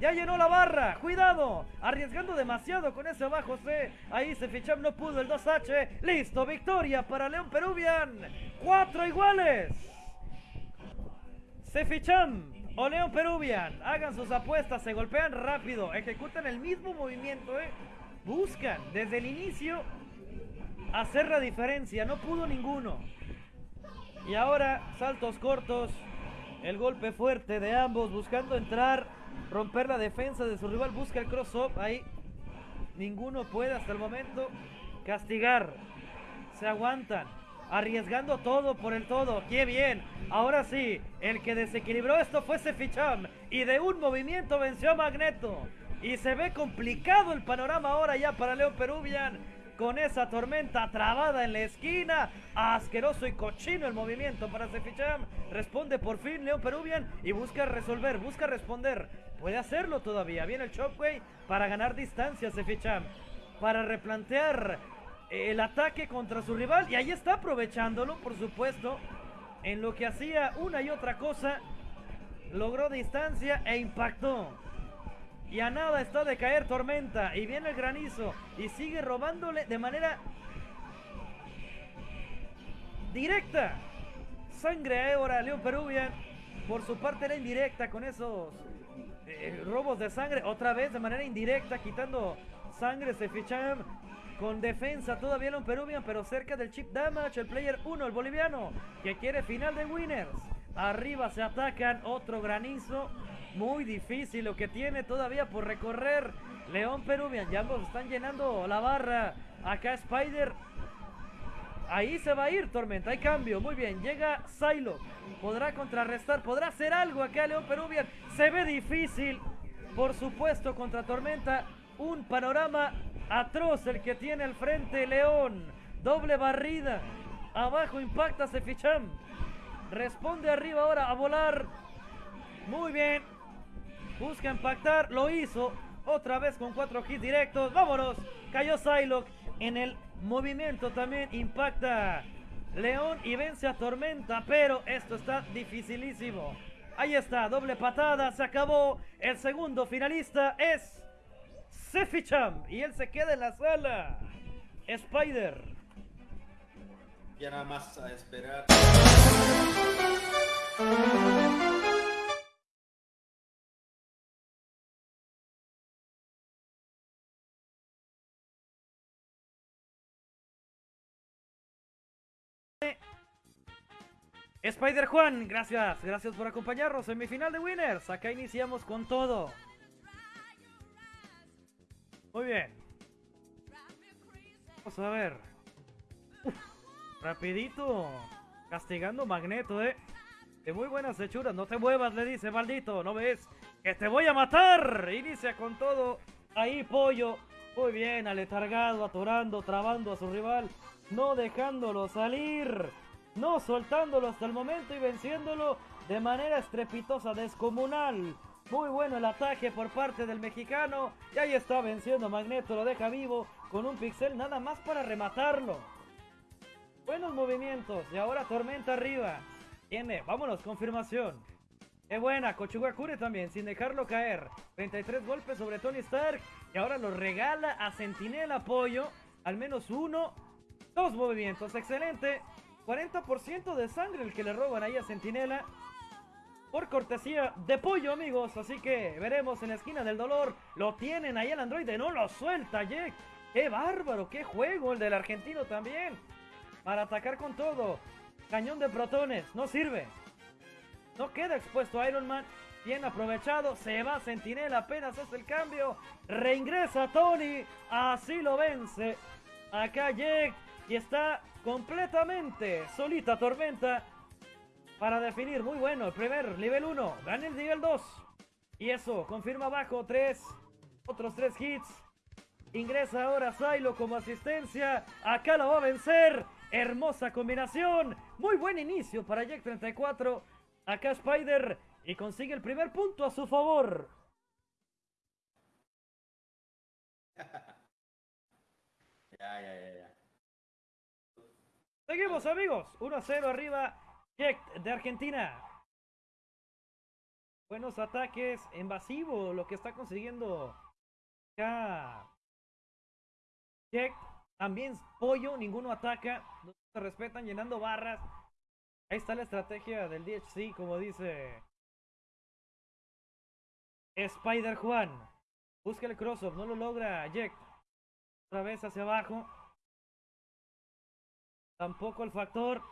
Ya llenó la barra. Cuidado. Arriesgando demasiado con ese abajo C. Ahí se ficham no pudo el 2H. Listo. Victoria para León Peruvian. Cuatro iguales. Se ficham o León Peruvian. Hagan sus apuestas. Se golpean rápido. Ejecutan el mismo movimiento. ¿eh? Buscan desde el inicio hacer la diferencia. No pudo ninguno. Y ahora saltos cortos. El golpe fuerte de ambos buscando entrar romper la defensa de su rival, busca el cross-up, ahí ninguno puede hasta el momento castigar, se aguantan, arriesgando todo por el todo, qué bien, ahora sí, el que desequilibró esto fue Seficham y de un movimiento venció a Magneto. Y se ve complicado el panorama ahora ya para León Peruvian con esa tormenta trabada en la esquina. Asqueroso y cochino el movimiento para Seficham. Responde por fin León Peruvian y busca resolver, busca responder. Puede hacerlo todavía. Viene el Chopway para ganar distancia Seficham. Para replantear el ataque contra su rival. Y ahí está aprovechándolo, por supuesto. En lo que hacía una y otra cosa. Logró distancia e impactó. Y a nada está de caer tormenta. Y viene el granizo. Y sigue robándole de manera directa. Sangre ahora León Peruvian. Por su parte era indirecta con esos eh, robos de sangre. Otra vez de manera indirecta. Quitando sangre. Se fichan con defensa todavía León Peruvian. Pero cerca del chip damage. El player 1, el boliviano. Que quiere final de winners. Arriba se atacan. Otro granizo. Muy difícil lo que tiene todavía por recorrer León Peruvian. Ya ambos están llenando la barra. Acá Spider. Ahí se va a ir Tormenta. Hay cambio. Muy bien. Llega Silo. Podrá contrarrestar. Podrá hacer algo acá León Peruvian. Se ve difícil. Por supuesto contra Tormenta. Un panorama atroz el que tiene al frente León. Doble barrida. Abajo impacta Seficham. Responde arriba ahora a volar. Muy bien. Busca impactar, lo hizo. Otra vez con cuatro hits directos. Vámonos. Cayó Psylocke en el movimiento también. Impacta León y vence a Tormenta. Pero esto está dificilísimo. Ahí está, doble patada. Se acabó. El segundo finalista es Seficham. Y él se queda en la sala. Spider. Ya nada más a esperar. Spider Juan, gracias, gracias por acompañarnos en mi final de Winners. Acá iniciamos con todo. Muy bien. Vamos a ver. rapidito. Castigando Magneto, eh. De muy buenas hechuras. No te muevas, le dice, maldito. ¿No ves? Que te voy a matar. Inicia con todo. Ahí, pollo. Muy bien, aletargado, atorando, trabando a su rival. No dejándolo salir no soltándolo hasta el momento y venciéndolo de manera estrepitosa, descomunal. Muy bueno el ataque por parte del mexicano. Y ahí está venciendo Magneto, lo deja vivo con un pixel nada más para rematarlo. Buenos movimientos y ahora Tormenta arriba. Tiene, vámonos, confirmación. Qué buena, Kochugakure también, sin dejarlo caer. 33 golpes sobre Tony Stark. Y ahora lo regala a Sentinel apoyo. Al menos uno, dos movimientos. Excelente. 40% de sangre el que le roban ahí a Sentinela. Por cortesía de pollo, amigos. Así que veremos en la esquina del dolor. Lo tienen ahí el androide. No lo suelta, Jack. ¡Qué bárbaro! ¡Qué juego el del argentino también! Para atacar con todo. Cañón de protones. No sirve. No queda expuesto Iron Man. Bien aprovechado. Se va Sentinel. Apenas hace el cambio. Reingresa Tony. Así lo vence. Acá Jake. Y está completamente solita Tormenta. Para definir. Muy bueno. El primer nivel 1. Gana el nivel 2. Y eso. Confirma abajo. 3. Otros 3 hits. Ingresa ahora Silo como asistencia. Acá lo va a vencer. Hermosa combinación. Muy buen inicio para Jack 34. Acá Spider. Y consigue el primer punto a su favor. ya, ya, ya, ya. Seguimos amigos. 1 a 0 arriba. Jack de Argentina. Buenos ataques. Invasivo lo que está consiguiendo. Acá. Jack. También pollo. Ninguno ataca. No se respetan llenando barras. Ahí está la estrategia del DHC, como dice Spider Juan. Busca el crossover, no lo logra Jack. Otra vez hacia abajo. Tampoco el factor.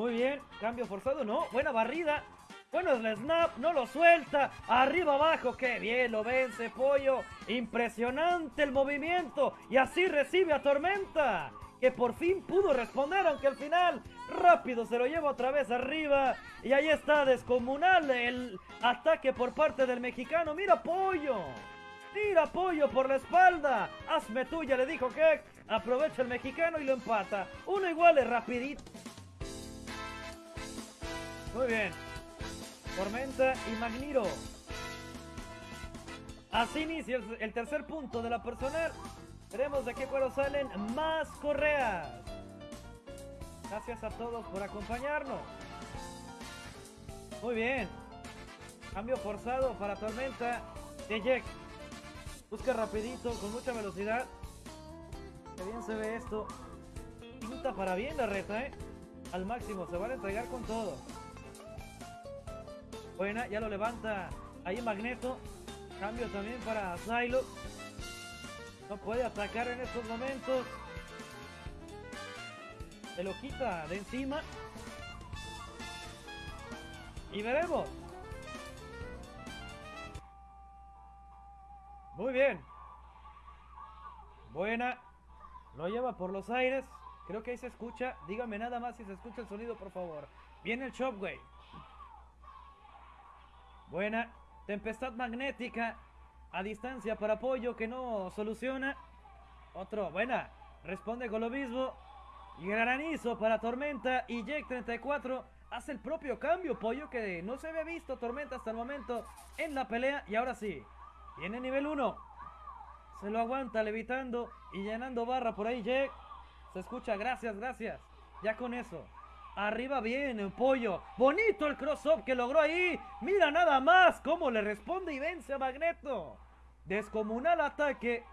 Muy bien, cambio forzado, no, buena barrida. Bueno, el snap, no lo suelta. Arriba abajo, qué bien, lo vence Pollo. Impresionante el movimiento. Y así recibe a Tormenta que por fin pudo responder, aunque al final rápido se lo lleva otra vez arriba. Y ahí está, descomunal el ataque por parte del mexicano. Mira, Pollo. Mira, Pollo por la espalda. Hazme tuya, le dijo que aprovecha el mexicano y lo empata. Uno igual es rapidito. Muy bien. Tormenta y Magniro. Así inicia el, tercer punto de la personal. Veremos de qué cuero salen más correas. Gracias a todos por acompañarnos. Muy bien. Cambio forzado para Tormenta de Jack. Busca rapidito, con mucha velocidad. Qué bien se ve esto. Pinta para bien la reta, ¿eh? Al máximo, se van a entregar con todo. Buena, ya lo levanta ahí Magneto. Cambio también para Silo. No puede atacar en estos momentos. Se lo quita de encima. Y veremos. Muy bien. Buena. Lo lleva por los aires. Creo que ahí se escucha. Dígame nada más si se escucha el sonido, por favor. Viene el Shockwave. Buena. Tempestad magnética. A distancia para apoyo que no soluciona. Otro. Buena. Responde con lo mismo. Granizo para Tormenta. Y Jake 34 hace el propio cambio. Pollo que no se había visto Tormenta hasta el momento en la pelea. Y ahora sí. Tiene nivel 1. Se lo aguanta levitando y llenando barra por ahí Jake. Se escucha. Gracias, gracias. Ya con eso. Arriba bien, pollo. Bonito el cross-up que logró ahí. Mira nada más cómo le responde y vence a Magneto. Descomunal ataque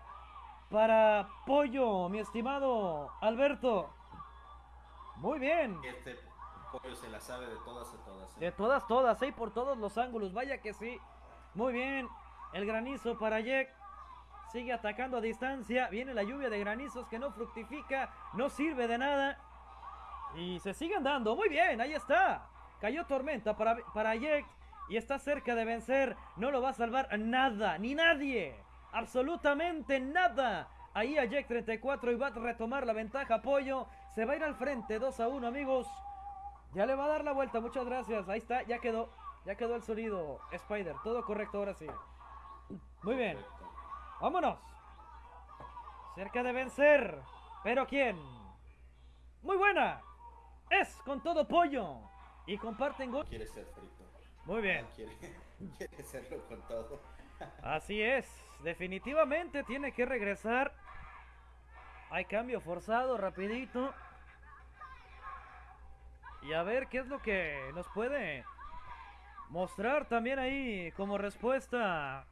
para Pollo, mi estimado Alberto. Muy bien. Este pollo se la sabe de todas a todas. ¿eh? De todas, todas, ahí por todos los ángulos. Vaya que sí. Muy bien. El granizo para Jack. Sigue atacando a distancia. Viene la lluvia de granizos que no fructifica. No sirve de nada. Y se siguen dando. Muy bien, ahí está. Cayó tormenta para, para Jack. Y está cerca de vencer. No lo va a salvar nada, ni nadie. Absolutamente nada. Ahí a Jack 34 y va a retomar la ventaja. Apoyo. Se va a ir al frente. 2 a 1, amigos. Ya le va a dar la vuelta. Muchas gracias. Ahí está. Ya quedó. Ya quedó el sonido. Spider. Todo correcto ahora sí. Muy bien. Vámonos. Cerca de vencer. Pero ¿quién? Muy buena. Es con todo pollo. Y comparten gol. Quiere ser frito. Muy bien. Quiere, quiere serlo con todo. Así es. Definitivamente tiene que regresar. Hay cambio forzado, rapidito. Y a ver qué es lo que nos puede mostrar también ahí como respuesta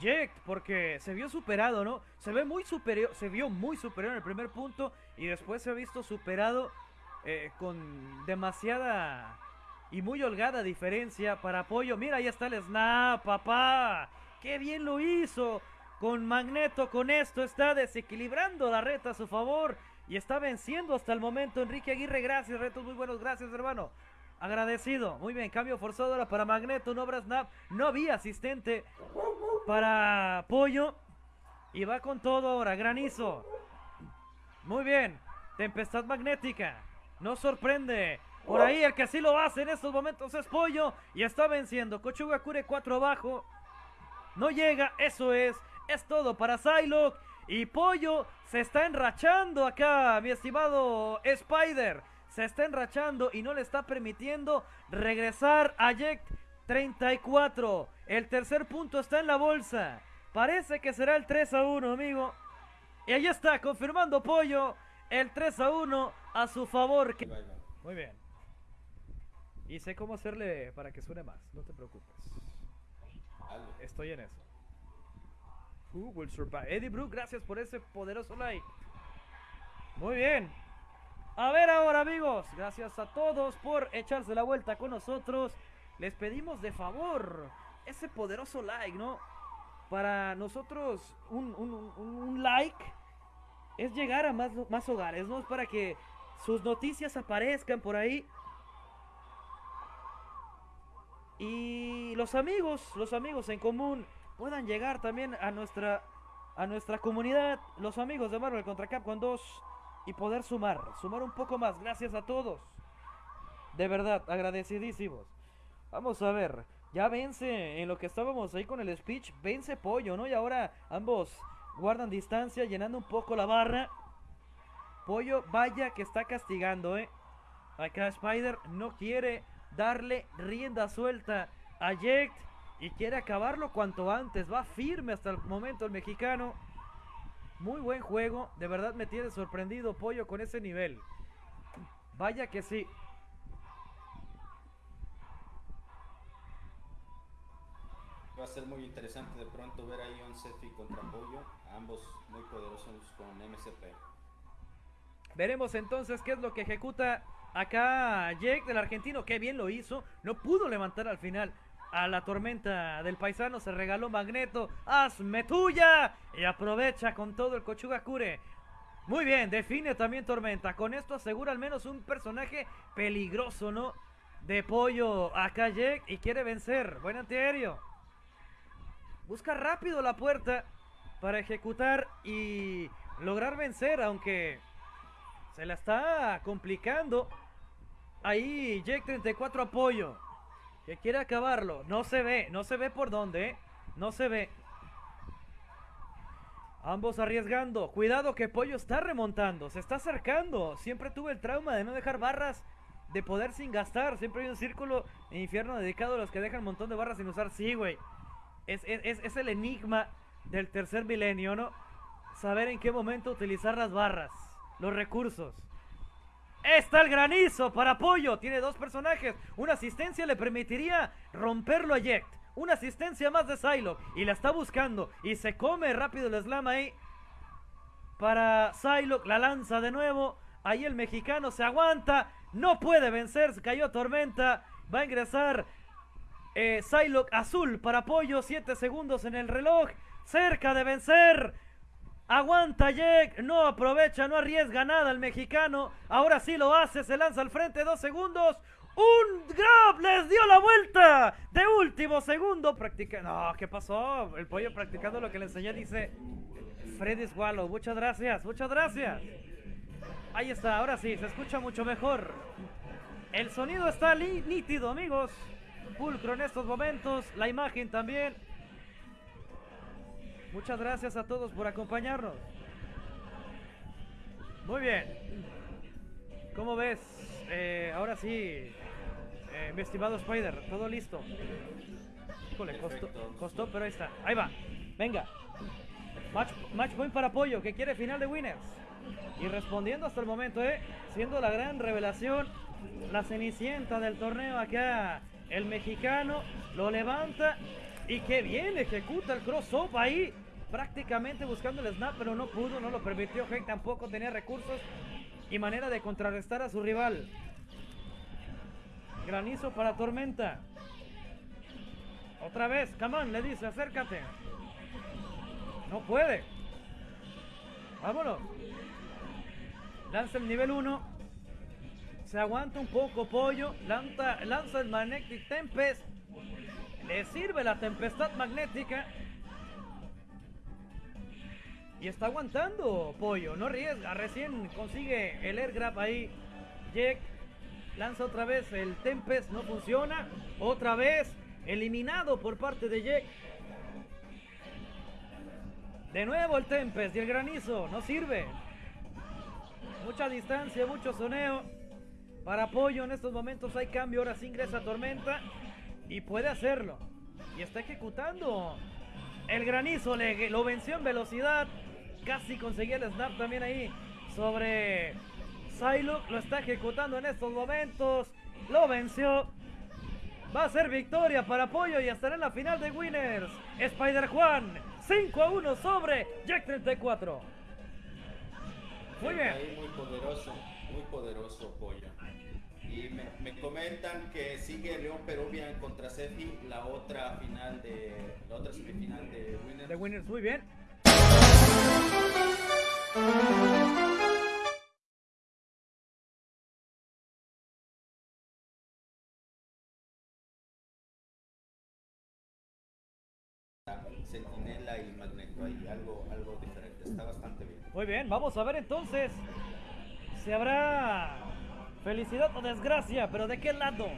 Jack, porque se vio superado, ¿no? Se ve muy superior, se vio muy superior en el primer punto y después se ha visto superado eh, con demasiada y muy holgada diferencia para apoyo. Mira, ahí está el snap, papá. ¡Qué bien lo hizo! Con Magneto, con esto está desequilibrando la reta a su favor y está venciendo hasta el momento Enrique Aguirre. Gracias, retos muy buenos, gracias, hermano. Agradecido. Muy bien, cambio forzado ahora para Magneto, no habrá snap. No había asistente para Pollo. Y va con todo ahora, granizo. Muy bien, tempestad magnética. No sorprende. Por ahí el que sí lo hace en estos momentos es Pollo. Y está venciendo. Kochuga Kure 4 abajo. No llega, eso es. Es todo para Psylocke. Y Pollo se está enrachando acá, mi estimado Spider. Se está enrachando y no le está permitiendo regresar a Jack 34. El tercer punto está en la bolsa. Parece que será el 3 a 1, amigo. Y ahí está, confirmando Pollo. El 3 a 1 a su favor. Muy bien. Y sé cómo hacerle para que suene más, no te preocupes. Estoy en eso. Who will survive? Eddie Brook, gracias por ese poderoso like. Muy bien. A ver ahora, amigos. Gracias a todos por echarse la vuelta con nosotros. Les pedimos de favor ese poderoso like, ¿no? Para nosotros, un, un like es llegar a más, más hogares, ¿no? Es para que sus noticias aparezcan por ahí. Y los amigos, los amigos en común puedan llegar también a nuestra a nuestra comunidad, los amigos de Marvel contra Capcom 2 y poder sumar, sumar un poco más. Gracias a todos. De verdad, agradecidísimos. Vamos a ver, ya vence en lo que estábamos ahí con el speech, vence Pollo, ¿no? Y ahora ambos guardan distancia, llenando un poco la barra. Pollo, vaya que está castigando, ¿eh? Acá Spider no quiere darle rienda suelta a Jekt y quiere acabarlo cuanto antes. Va firme hasta el momento el mexicano. Muy buen juego. De verdad me tiene sorprendido Pollo con ese nivel. Vaya que sí. Va a ser muy interesante de pronto ver ahí un Sefi contra Pollo. Ambos muy poderosos con MCP. Veremos entonces qué es lo que ejecuta acá Jake del argentino. Qué bien lo hizo. No pudo levantar al final a la tormenta del paisano. Se regaló Magneto. ¡Hazme tuya! Y aprovecha con todo el Cochugakure. Muy bien, define también Tormenta. Con esto asegura al menos un personaje peligroso, ¿no? De pollo acá Jake y quiere vencer. Buen antiaéreo. Busca rápido la puerta para ejecutar y lograr vencer, aunque se la está complicando. Ahí Jake 34 apoyo. Que quiere acabarlo. No se ve, no se ve por dónde, ¿eh? No se ve. Ambos arriesgando. Cuidado que Pollo está remontando. Se está acercando. Siempre tuve el trauma de no dejar barras de poder sin gastar. Siempre hay un círculo en infierno dedicado a los que dejan un montón de barras sin usar. Sí, güey. Es, es, el enigma del tercer milenio, ¿no? Saber en qué momento utilizar las barras. Los recursos. Está el granizo para apoyo. Tiene dos personajes. Una asistencia le permitiría romperlo a Jekt. Una asistencia más de Psylocke. Y la está buscando. Y se come rápido el slam ahí. Para Psylocke. La lanza de nuevo. Ahí el mexicano se aguanta. No puede vencer. Se cayó Tormenta. Va a ingresar eh, Psylocke azul para apoyo. 7 segundos en el reloj. Cerca de vencer. Aguanta Jack, no aprovecha, no arriesga nada el mexicano. Ahora sí lo hace, se lanza al frente, dos segundos. Un grab, les dio la vuelta de último segundo. Practica. No, ¿qué pasó? El pollo practicando lo que le enseñé dice Freddy Swallow. Muchas gracias, muchas gracias. Ahí está, ahora sí, se escucha mucho mejor. El sonido está nítido, amigos. Pulcro en estos momentos, la imagen también. Muchas gracias a todos por acompañarnos. Muy bien. ¿Cómo ves? Eh, ahora sí, eh, mi estimado Spider, todo listo. Híjole, costó, costó, pero ahí está. Ahí va. Venga. Match, match point para apoyo, que quiere final de winners. Y respondiendo hasta el momento, ¿eh? Siendo la gran revelación la cenicienta del torneo acá. El mexicano lo levanta y que bien ejecuta el cross-up ahí. Prácticamente buscando el snap, pero no pudo, no lo permitió. Hank tampoco tenía recursos y manera de contrarrestar a su rival. Granizo para Tormenta. Otra vez, Camán le dice, acércate. No puede. Vámonos. Lanza el nivel 1. Se aguanta un poco Pollo. Lanza, lanza el Magnetic Tempest. Le sirve la tempestad magnética. Y está aguantando Pollo. No arriesga. Recién consigue el air grab ahí. Jack lanza otra vez el Tempest. No funciona. Otra vez eliminado por parte de Jack. De nuevo el Tempest y el granizo. No sirve. Mucha distancia, mucho soneo. Para apoyo en estos momentos hay cambio. Ahora sí ingresa Tormenta. Y puede hacerlo. Y está ejecutando. El granizo le, lo venció en velocidad. Casi conseguía el snap también ahí. Sobre Psylocke. Lo está ejecutando en estos momentos. Lo venció. Va a ser victoria para apoyo y estará en la final de Winners. Spider Juan. 5 a 1 sobre Jack 34. Muy bien. Ahí muy poderoso, muy poderoso Pollo. Y me, me comentan que sigue León Peruvian contra Sefi la otra final de la otra semifinal de Winners. De Winners, muy bien. Sentinela y Magneto ahí, algo, algo diferente. Está bastante bien. Muy bien, vamos a ver entonces si habrá felicidad o desgracia, pero ¿de qué lado?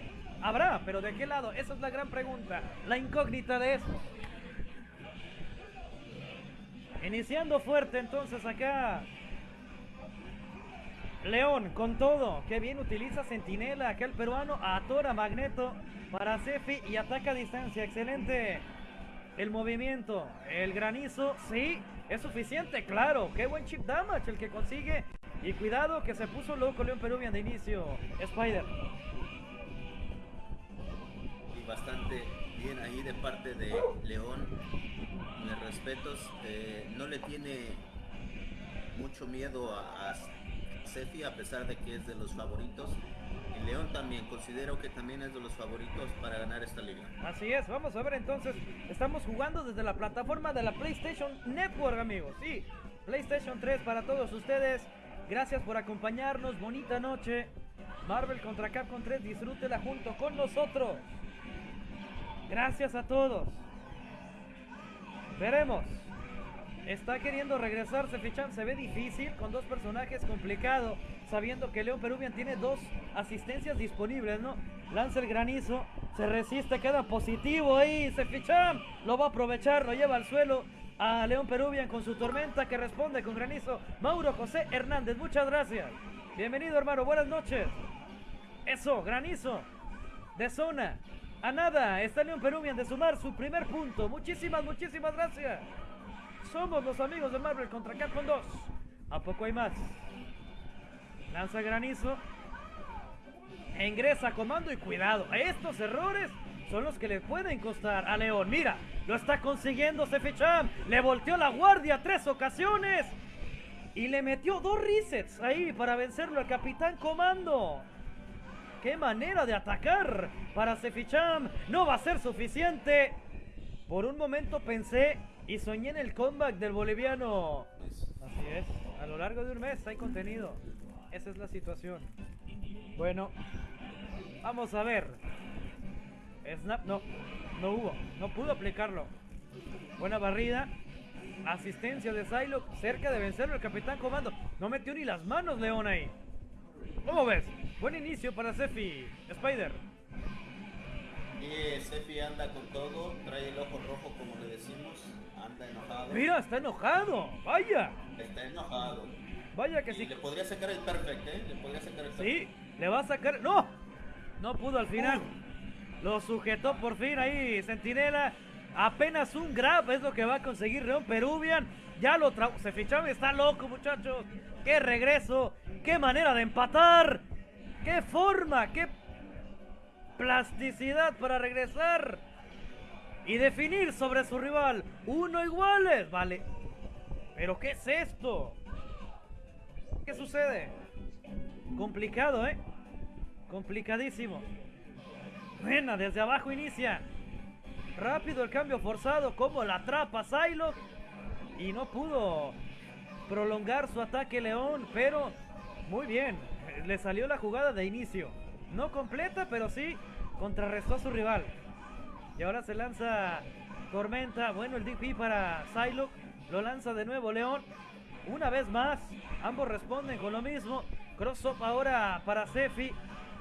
Habrá, pero ¿de qué lado? Esa es la gran pregunta, la incógnita de esto. Iniciando fuerte entonces acá. León con todo, que bien utiliza Sentinela, acá el peruano atora Magneto para Cefi y ataca a distancia, excelente. El movimiento, el granizo, sí, es suficiente, claro. Qué buen chip damage el que consigue. Y cuidado que se puso loco León Peruvian de inicio. Spider. Y bastante bien ahí de parte de León. Mis respetos. eh, no le tiene mucho miedo a, a Sefi a pesar de que es de los favoritos. Y León también, considero que también es de los favoritos para ganar esta liga. Así es, vamos a ver entonces. Estamos jugando desde la plataforma de la PlayStation Network, amigos. Sí, PlayStation 3 para todos ustedes. Gracias por acompañarnos. Bonita noche. Marvel contra Capcom 3, disfrútela junto con nosotros. Gracias a todos. Veremos. Está queriendo regresarse Fichan, se ve difícil con dos personajes complicado, sabiendo que León Peruvian tiene dos asistencias disponibles, ¿no? Lanza el granizo, se resiste, queda positivo ahí, se lo va a aprovechar, lo lleva al suelo a León Peruvian con su tormenta que responde con granizo. Mauro José Hernández, muchas gracias. Bienvenido hermano, buenas noches. Eso, granizo, de zona. A nada, está León Peruvian de sumar su primer punto. Muchísimas, muchísimas gracias. Somos los amigos de Marvel contra Capcom 2. ¿A poco hay más? Lanza granizo. E ingresa comando y cuidado. Estos errores son los que le pueden costar a León. Mira, lo está consiguiendo Ceficham. Le volteó la guardia tres ocasiones. Y le metió dos resets ahí para vencerlo al Capitán Comando. ¡Qué manera de atacar para Ceficham! No va a ser suficiente. Por un momento pensé y soñé en el comeback del boliviano. Así es, a lo largo de un mes hay contenido. Esa es la situación. Bueno, vamos a ver. Snap, no, no hubo, no pudo aplicarlo. Buena barrida. Asistencia de Psylocke, cerca de vencerlo el Capitán Comando. No metió ni las manos León ahí. ¿Cómo ves? Buen inicio para Sefi. Spider. Y Sefi anda con todo, trae el ojo rojo como le decimos, anda enojado. Mira, está enojado. Vaya. Está enojado. Vaya que Y sí. le podría sacar el perfect, ¿eh? Le podría sacar el perfect. Sí, le va a sacar. ¡No! No pudo al final. Lo sujetó por fin ahí, Centinela. Apenas un grab es lo que va a conseguir León Peruvian. Ya lo tra se ficharon, está loco, muchachos. ¡Qué regreso! ¡Qué manera de empatar! ¡Qué forma! ¡Qué plasticidad para regresar! Y definir sobre su rival. Uno iguales. Vale. ¿Pero qué es esto? ¿Qué sucede? Complicado, ¿eh? Complicadísimo. Buena, desde abajo inicia. Rápido el cambio forzado. Como la atrapa Psylocke. Y no pudo prolongar su ataque León. Pero muy bien. Le salió la jugada de inicio. No completa, pero sí contrarrestó a su rival. Y ahora se lanza Tormenta. Bueno, el DP para Psylocke. Lo lanza de nuevo León. Una vez más. Ambos responden con lo mismo. Cross-up ahora para Sefi.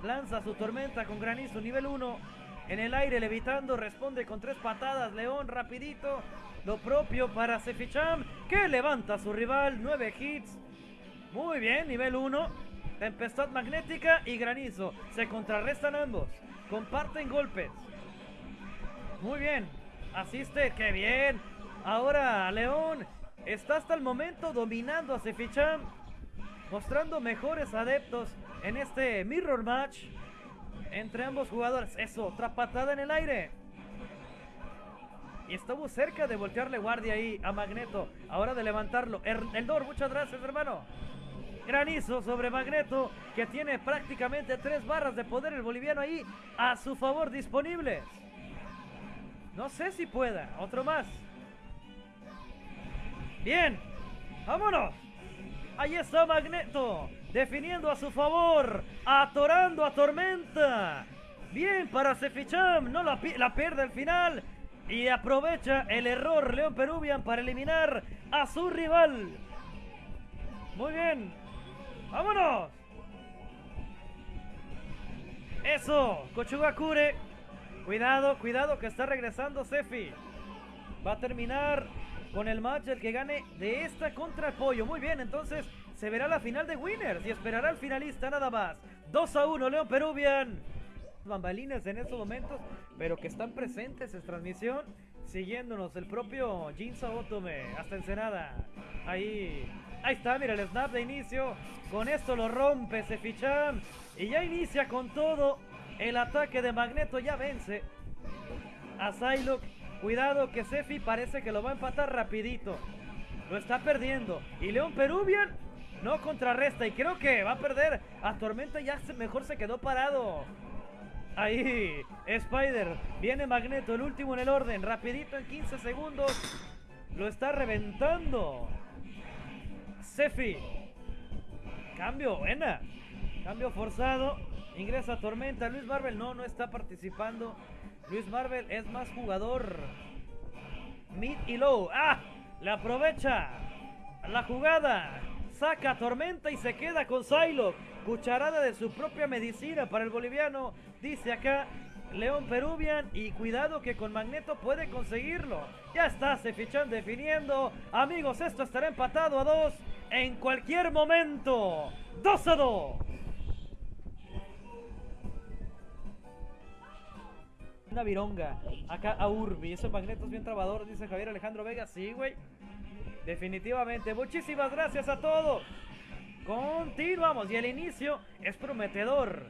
Lanza su tormenta con granizo nivel 1. En el aire levitando. Responde con tres patadas. León rapidito. Lo propio para Seficham. Que levanta a su rival. Nueve hits. Muy bien. Nivel 1. Tempestad magnética y granizo. Se contrarrestan ambos. Comparten golpes. Muy bien. Asiste. Qué bien. Ahora León está hasta el momento dominando a Seficham. Mostrando mejores adeptos en este mirror match entre ambos jugadores. Eso, otra patada en el aire. Y estuvo cerca de voltearle guardia ahí a Magneto. Ahora de levantarlo. Er, el Dor, muchas gracias, hermano. Granizo sobre Magneto, que tiene prácticamente tres barras de poder el boliviano ahí a su favor disponibles. No sé si pueda. Otro más. Bien. Vámonos. Ahí está Magneto. Definiendo a su favor. Atorando a Tormenta. Bien para Seficham. No la, pierde al final. Y aprovecha el error León Peruvian para eliminar a su rival. Muy bien. ¡Vámonos! Eso, Kochugakure. Cuidado, cuidado que está regresando Sefi. Va a terminar con el match el que gane de esta contra el pollo. Muy bien, entonces se verá la final de Winners y esperará al finalista nada más. 2 a 1, León Peruvian. Bambalinas en estos momentos, pero que están presentes en transmisión, siguiéndonos el propio Jinza Otome hasta Ensenada. Ahí, ahí está, mira el snap de inicio. Con esto lo rompe Sefichan y ya inicia con todo el ataque de Magneto. Ya vence a Psylocke. Cuidado que Sefi parece que lo va a empatar rapidito. Lo está perdiendo. Y León Peruvian no contrarresta. Y creo que va a perder a Tormenta. Ya mejor se quedó parado. Ahí, Spider. Viene Magneto, el último en el orden. Rapidito en 15 segundos. Lo está reventando. Sefi. Cambio, buena. Cambio forzado. Ingresa Tormenta. Luis Marvel no, no está participando. Luis Marvel es más jugador. Mid y low. ¡Ah! Le aprovecha la jugada. Saca Tormenta y se queda con Psylocke. Cucharada de su propia medicina para el boliviano. Dice acá León Peruvian. Y cuidado que con Magneto puede conseguirlo. Ya está, se fichan definiendo. Amigos, esto estará empatado a dos en cualquier momento. 2 a 2. Una vironga. Acá a Urbi. Esos magnetos bien trabador, dice Javier Alejandro Vega. Sí, güey. Definitivamente. Muchísimas gracias a todos. Continuamos. Y el inicio es prometedor.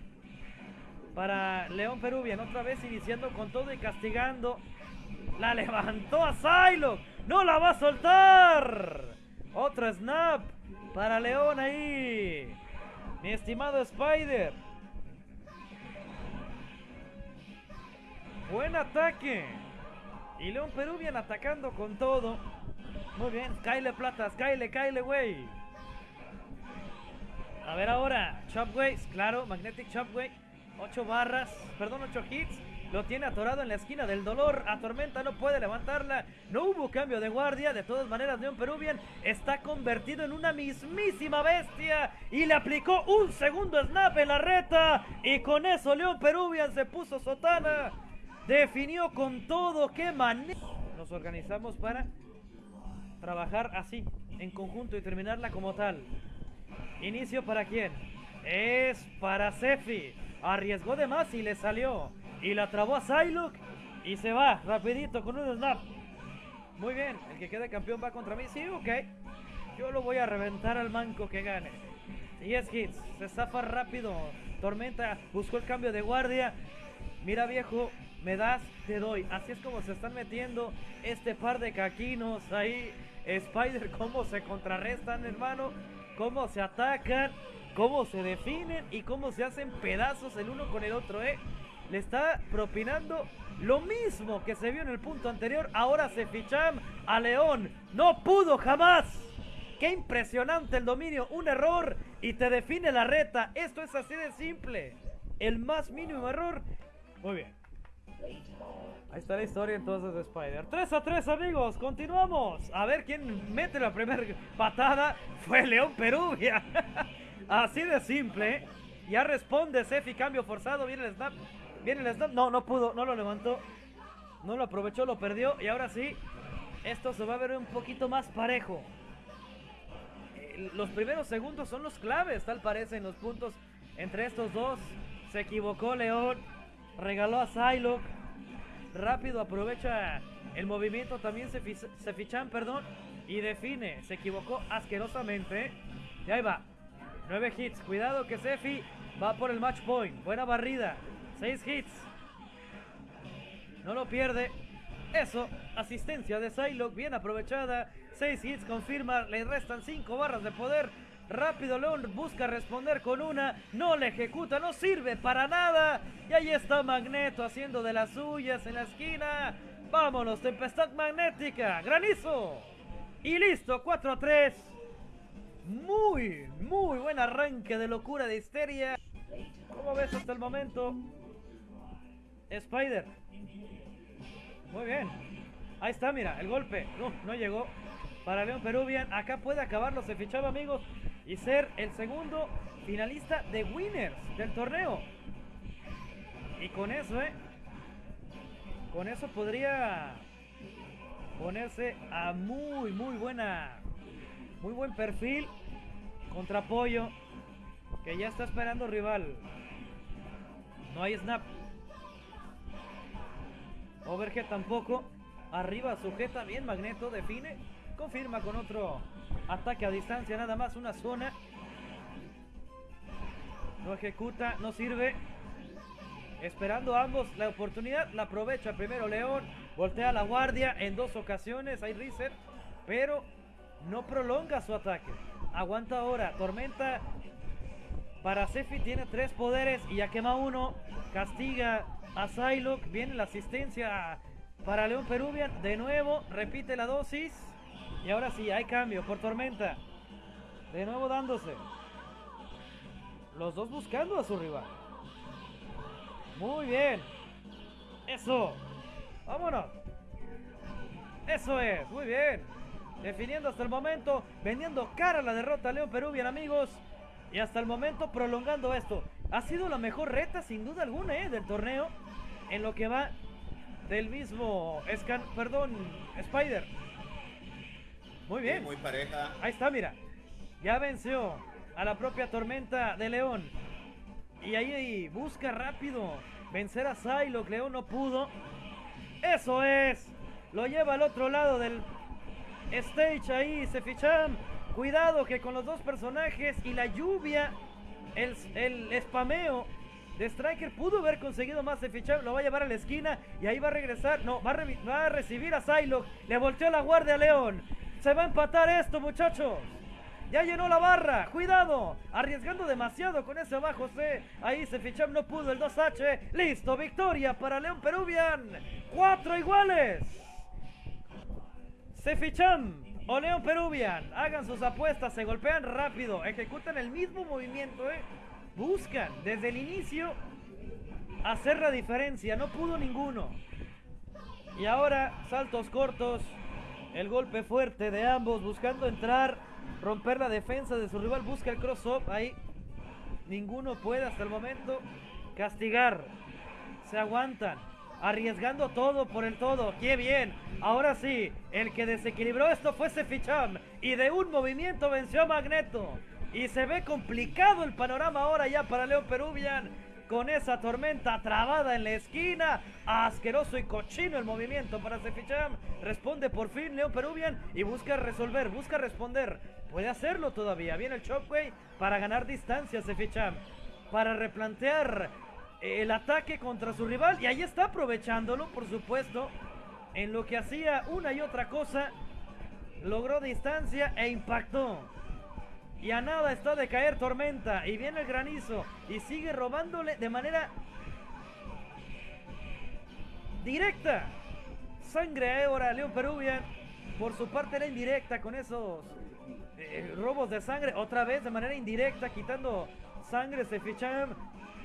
Para León Peruvian. Otra vez iniciando con todo y castigando. La levantó a Psylocke. No la va a soltar. Otro snap para León ahí. Mi estimado Spider. Buen ataque. Y León Peruvian atacando con todo. Muy bien. Kyle Platas. Kyle, Kyle, güey. A ver ahora. Chopway. Claro. Magnetic Chopway. 8 barras. Perdón, 8 hits. Lo tiene atorado en la esquina del dolor. A Tormenta no puede levantarla. No hubo cambio de guardia. De todas maneras, León Peruvian está convertido en una mismísima bestia. Y le aplicó un segundo snap en la reta. Y con eso León Peruvian se puso sotana. Definió con todo. ¡Qué manera! Nos organizamos para trabajar así, en conjunto y terminarla como tal. Inicio para quién? Es para Sefi. Arriesgó de más y le salió. Y la trabó a Psylocke. Y se va rapidito con un snap. Muy bien, el que quede campeón va contra mí. Sí, ok. Yo lo voy a reventar al manco que gane. 10 hits. Se zafa rápido. Tormenta buscó el cambio de guardia. Mira viejo, me das, te doy. Así es como se están metiendo este par de caquinos ahí. Spider, cómo se contrarrestan, hermano. Cómo se atacan, cómo se definen y cómo se hacen pedazos el uno con el otro, ¿eh? Le está propinando lo mismo que se vio en el punto anterior. Ahora se fichan a León. No pudo jamás. Qué impresionante el dominio. Un error y te define la reta. Esto es así de simple. El más mínimo error. Muy bien. Ahí está la historia entonces de Spider. 3 a 3 amigos, continuamos. A ver quién mete la primera patada. Fue León Peruvia. Así de simple. Ya responde Sefi, cambio forzado. Viene el snap. Viene el snap. No, no pudo, no lo levantó. No lo aprovechó, lo perdió. Y ahora sí, esto se va a ver un poquito más parejo. Los primeros segundos son los claves, tal parece, en los puntos entre estos dos. Se equivocó León. Regaló a Psylocke rápido aprovecha el movimiento, también se, se fichan, perdón, y define, se equivocó asquerosamente. Y ahí va, 9 hits, cuidado que Sefi va por el match point, buena barrida, 6 hits, no lo pierde. Eso, asistencia de Psylocke, bien aprovechada. 6 hits, confirma, le restan 5 barras de poder. Rápido León busca responder con una, no le ejecuta, no sirve para nada. Y ahí está Magneto haciendo de las suyas en la esquina. Vámonos, tempestad magnética, granizo. Y listo, 4 a 3. Muy, muy buen arranque de locura de histeria. ¿Cómo ves hasta el momento? Spider. Muy bien. Ahí está, mira, el golpe. No, no llegó. Para León Peruvian. Acá puede acabarlo. Se fichaba, amigos y ser el segundo finalista de Winners del torneo. Y con eso, ¿eh? Con eso podría ponerse a muy, muy buena, muy buen perfil contra Pollo, que ya está esperando rival. No hay snap. Overhead tampoco. Arriba sujeta bien Magneto, define. Confirma con otro Ataque a distancia, nada más una zona. No ejecuta, no sirve. Esperando ambos la oportunidad, la aprovecha primero León. Voltea la guardia en dos ocasiones, hay reset. Pero no prolonga su ataque. Aguanta ahora, Tormenta para Sefi tiene tres poderes y ya quema uno. Castiga a Psylocke. Viene la asistencia para León Peruvian. De nuevo, repite la dosis. Y ahora sí, hay cambio por Tormenta. De nuevo dándose. Los dos buscando a su rival. Muy bien. Eso. Vámonos. Eso es. Muy bien. Definiendo hasta el momento. Vendiendo cara a la derrota León Peruvian, amigos. Y hasta el momento prolongando esto. Ha sido la mejor reta, sin duda alguna, ¿eh? del torneo. En lo que va del mismo Scan, perdón, Spider. Muy bien. muy pareja. Ahí está, mira. Ya venció a la propia Tormenta de León. Y ahí busca rápido vencer a Psylocke. León no pudo. Eso es. Lo lleva al otro lado del stage ahí. Se fichan. Cuidado que con los dos personajes y la lluvia, el, el spameo de Striker pudo haber conseguido más de fichar, lo va a llevar a la esquina y ahí va a regresar, no, va a, va a recibir a Psylocke, le volteó la guardia a León, se va a empatar esto, muchachos. Ya llenó la barra. Cuidado. Arriesgando demasiado con ese abajo C. Ahí se fichó, no pudo el 2H. Listo, victoria para León Peruvian. Cuatro iguales. Se fichan o León Peruvian. Hagan sus apuestas, se golpean rápido. Ejecutan el mismo movimiento, ¿eh? Buscan desde el inicio hacer la diferencia. No pudo ninguno. Y ahora saltos cortos. El golpe fuerte de ambos buscando entrar, romper la defensa de su rival. Busca el cross-up ahí. Ninguno puede hasta el momento castigar. Se aguantan. Arriesgando todo por el todo. ¡Qué bien! Ahora sí, el que desequilibró esto fue Seficham. Y de un movimiento venció a Magneto. Y se ve complicado el panorama ahora ya para León Peruvian. Con esa tormenta trabada en la esquina. Asqueroso y cochino el movimiento para Seficham. Responde por fin León Peruvian y busca resolver, busca responder. Puede hacerlo todavía. Viene el Chopway para ganar distancia Seficham. Para replantear el ataque contra su rival. Y ahí está aprovechándolo, por supuesto. En lo que hacía una y otra cosa. Logró distancia e impactó. Y a nada está de caer tormenta. Y viene el granizo. Y sigue robándole de manera directa. Sangre ahora León Peruvian. Por su parte era indirecta con esos eh, robos de sangre. Otra vez de manera indirecta quitando sangre. Se fichan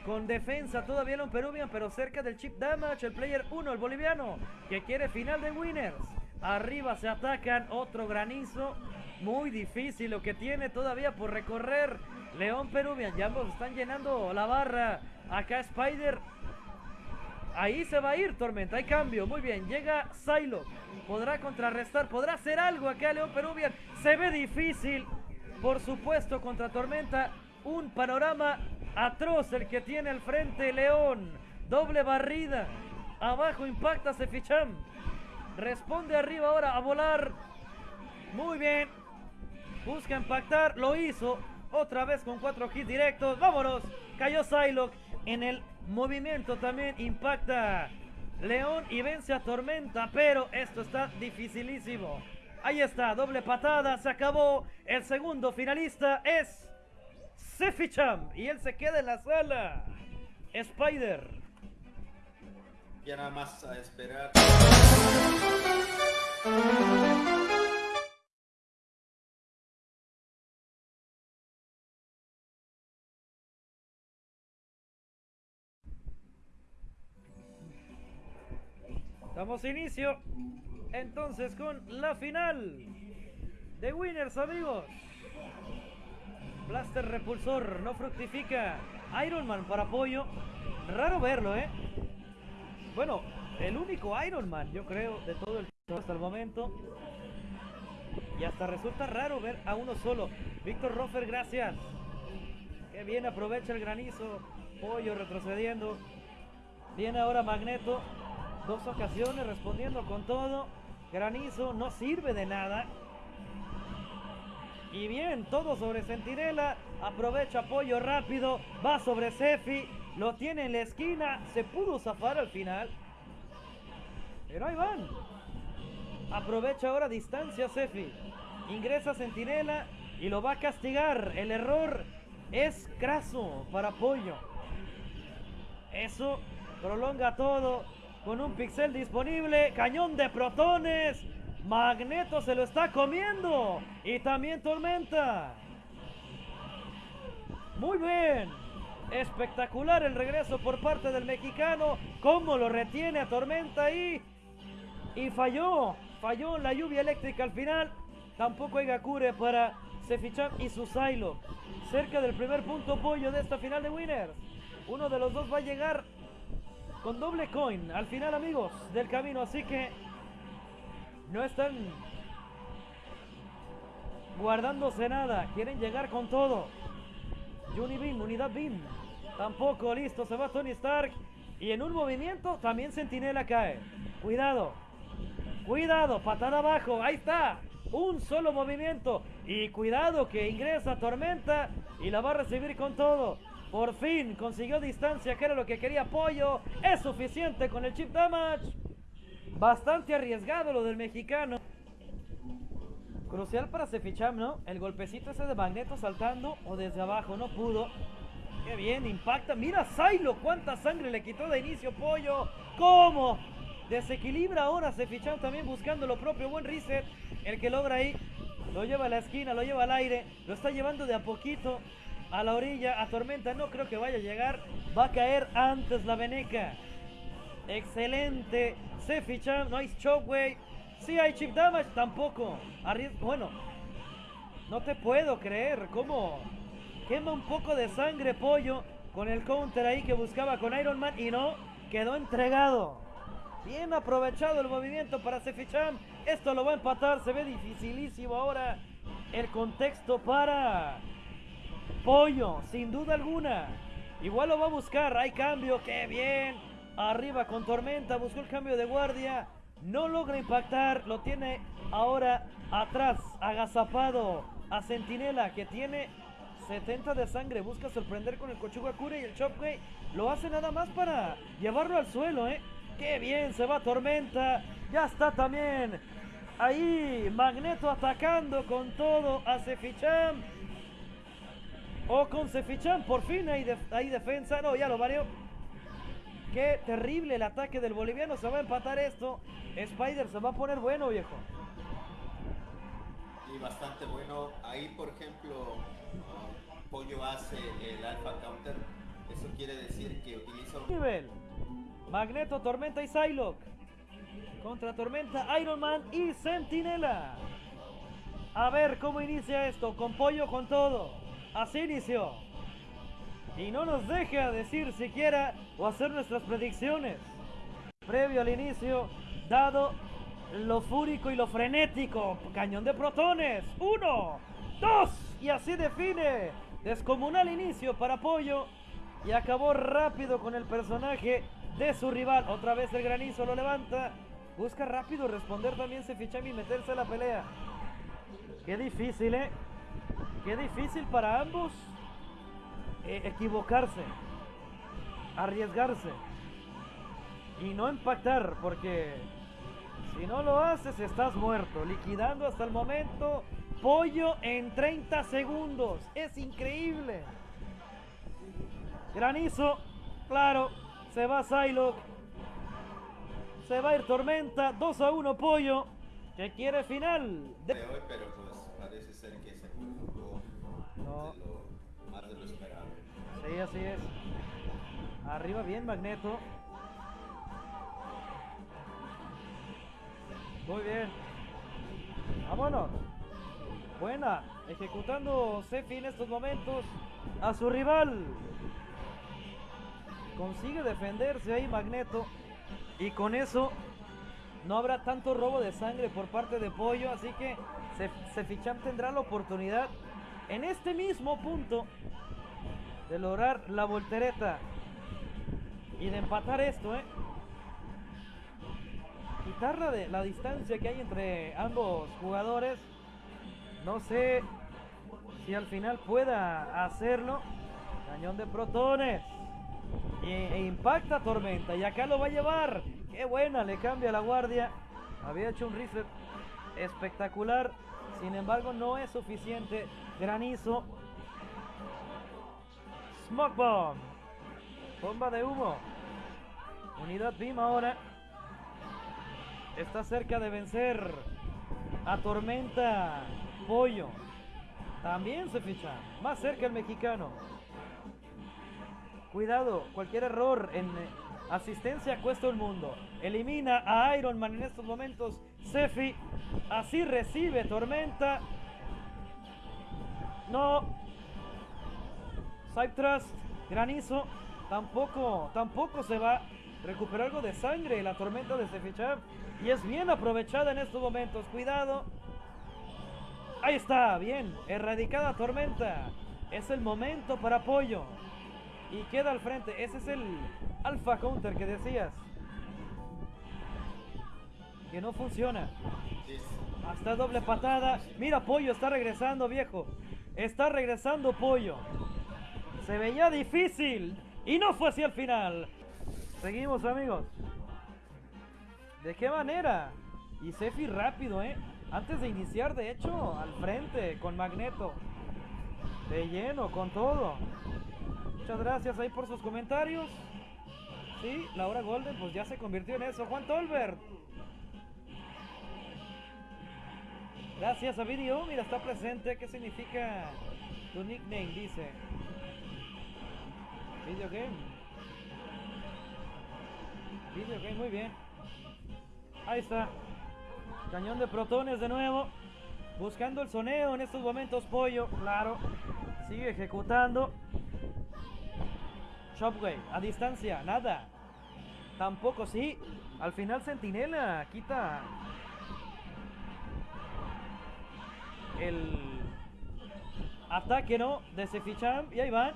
con defensa todavía León Peruvian. Pero cerca del chip damage. El player 1, el boliviano. Que quiere final de winners. Arriba se atacan. Otro granizo. Muy difícil lo que tiene todavía por recorrer. León Peruvian. Ya ambos están llenando la barra. Acá Spider. Ahí se va a ir Tormenta. Hay cambio. Muy bien. Llega Silo. Podrá contrarrestar. Podrá hacer algo acá León Peruvian. Se ve difícil. Por supuesto contra Tormenta. Un panorama atroz el que tiene al frente León. Doble barrida. Abajo impacta Seficham. Responde arriba ahora a volar. Muy bien. Busca impactar. Lo hizo. Otra vez con cuatro hits directos. Vámonos. Cayó Psylocke. En el movimiento también impacta León y vence a Tormenta. Pero esto está dificilísimo. Ahí está. Doble patada. Se acabó. El segundo finalista es Seficham. Y él se queda en la sala. Spider. Ya nada más a esperar. Damos inicio entonces con la final de Winners, amigos. Blaster repulsor, no fructifica. Iron Man para apoyo. Raro verlo, ¿eh? Bueno, el único Iron Man, yo creo, de todo el hasta el momento. Y hasta resulta raro ver a uno solo. Víctor Roffer, gracias. Qué bien aprovecha el granizo. Pollo retrocediendo. Viene ahora Magneto. Dos ocasiones respondiendo con todo. Granizo no sirve de nada. Y bien, todo sobre Centinela. Aprovecha apoyo rápido. Va sobre Sefi. Lo tiene en la esquina. Se pudo zafar al final. Pero ahí van. Aprovecha ahora distancia Sefi. Ingresa Centinela y lo va a castigar. El error es craso para apoyo. Eso prolonga todo con un pixel disponible. Cañón de protones. Magneto se lo está comiendo. Y también Tormenta. Muy bien. Espectacular el regreso por parte del mexicano. Cómo lo retiene a Tormenta ahí. Y falló. Falló la lluvia eléctrica al final. Tampoco hay Gakure para Sefichan y Susailo. Cerca del primer punto pollo de esta final de Winners. Uno de los dos va a llegar con doble coin al final, amigos, del camino. Así que no están guardándose nada. Quieren llegar con todo. Beam, unidad Beam. Tampoco, listo, se va Tony Stark. Y en un movimiento también Sentinela cae. Cuidado. Cuidado, patada abajo. Ahí está. Un solo movimiento. Y cuidado que ingresa Tormenta y la va a recibir con todo. Por fin consiguió distancia, que era lo que quería apoyo. Es suficiente con el chip damage. Bastante arriesgado lo del mexicano. Crucial para Seficham, ¿no? El golpecito ese de Magneto saltando o desde abajo, no pudo. Qué bien, impacta. Mira Silo, cuánta sangre le quitó de inicio Pollo. ¿Cómo? Desequilibra ahora Seficham también buscando lo propio. Buen reset. El que logra ahí. Lo lleva a la esquina, lo lleva al aire. Lo está llevando de a poquito a la orilla. A Tormenta no creo que vaya a llegar. Va a caer antes la Veneca. Excelente. Seficham, no hay shockwave. Sí hay chip damage, tampoco. bueno, no te puedo creer. ¿Cómo? Quema un poco de sangre pollo con el counter ahí que buscaba con Iron Man y no, quedó entregado. Bien aprovechado el movimiento para Seficham. Esto lo va a empatar, se ve dificilísimo ahora el contexto para Pollo, sin duda alguna. Igual lo va a buscar. Hay cambio. ¡Qué bien! Arriba con Tormenta. Buscó el cambio de guardia. No logra impactar. Lo tiene ahora atrás. Agazapado. A Centinela que tiene 70 de sangre. Busca sorprender con el Kochugakure y el Shockwave. Lo hace nada más para llevarlo al suelo, ¿eh? ¡Qué bien! Se va Tormenta. Ya está también. Ahí Magneto atacando con todo a Cefichan. O con Cefichan, por fin hay, hay defensa. No, ya lo varió. Qué terrible el ataque del boliviano. Se va a empatar esto. Spider se va a poner bueno, viejo. Y bastante bueno. Ahí, por ejemplo, uh, Pollo hace el alpha counter. Eso quiere decir que utiliza un... Nivel. Magneto, Tormenta y Psylocke. Contra Tormenta, Iron Man y Sentinela. A ver cómo inicia esto. Con pollo, con todo. Así inició. Y no nos deja decir siquiera o hacer nuestras predicciones. Previo al inicio, dado lo fúrico y lo frenético. Cañón de protones. Uno, dos. Y así define. Descomunal inicio para Pollo. Y acabó rápido con el personaje de su rival. Otra vez el granizo lo levanta. Busca rápido responder también Sefichami y meterse a la pelea. Qué difícil, ¿eh? Qué difícil para ambos eh, equivocarse, arriesgarse y no impactar, porque si no lo haces estás muerto. Liquidando hasta el momento pollo en 30 segundos. Es increíble. Granizo, claro, se va Psylocke. Se va a ir Tormenta, 2 a 1 Pollo, que quiere final. De hoy, pero pues parece ser que no. más de lo esperado. Sí, así es. Arriba bien Magneto. Muy bien. Vámonos. Buena. Ejecutando Sefi en estos momentos a su rival. Consigue defenderse ahí Magneto. Y con eso no habrá tanto robo de sangre por parte de Pollo. Así que Seficham tendrá la oportunidad en este mismo punto de lograr la voltereta y de empatar esto, ¿eh? Quitar la, de, la distancia que hay entre ambos jugadores. No sé si al final pueda hacerlo. Cañón de protones. E, impacta Tormenta. Y acá lo va a llevar. Qué buena, le cambia la guardia. Había hecho un reset espectacular. Sin embargo, no es suficiente. Granizo. Smoke Bomb. Bomba de humo. Unidad BIM ahora. Está cerca de vencer a Tormenta Pollo. También se ficha. Más cerca el mexicano. Cuidado, cualquier error en eh, asistencia cuesta el mundo. Elimina a Iron Man en estos momentos. Sefi. Así recibe Tormenta. No. Trust, Granizo. Tampoco, tampoco se va. Recuperar algo de sangre la tormenta de Sefichav. Y es bien aprovechada en estos momentos. Cuidado. Ahí está, bien. Erradicada tormenta. Es el momento para apoyo. Y queda al frente. Ese es el alfa counter que decías. Que no funciona. Hasta doble patada. Mira, Pollo está regresando, viejo. Está regresando Pollo. Se veía difícil. Y no fue así al final. Seguimos, amigos. ¿De qué manera? Y Sefi rápido, ¿eh? Antes de iniciar, de hecho, al frente, con Magneto. De lleno, con todo. Muchas gracias ahí por sus comentarios. Sí, Laura Golden pues ya se convirtió en eso. Juan Tolbert. Gracias a Video, mira, está presente. ¿Qué significa tu nickname? Dice. Video game. Video game, muy bien. Ahí está. Cañón de protones de nuevo. Buscando el soneo en estos momentos, pollo, claro. Sigue ejecutando. Shopway, a distancia, nada. Tampoco, sí. Al final Centinela quita el ataque, ¿no? De Seficham. Y ahí van.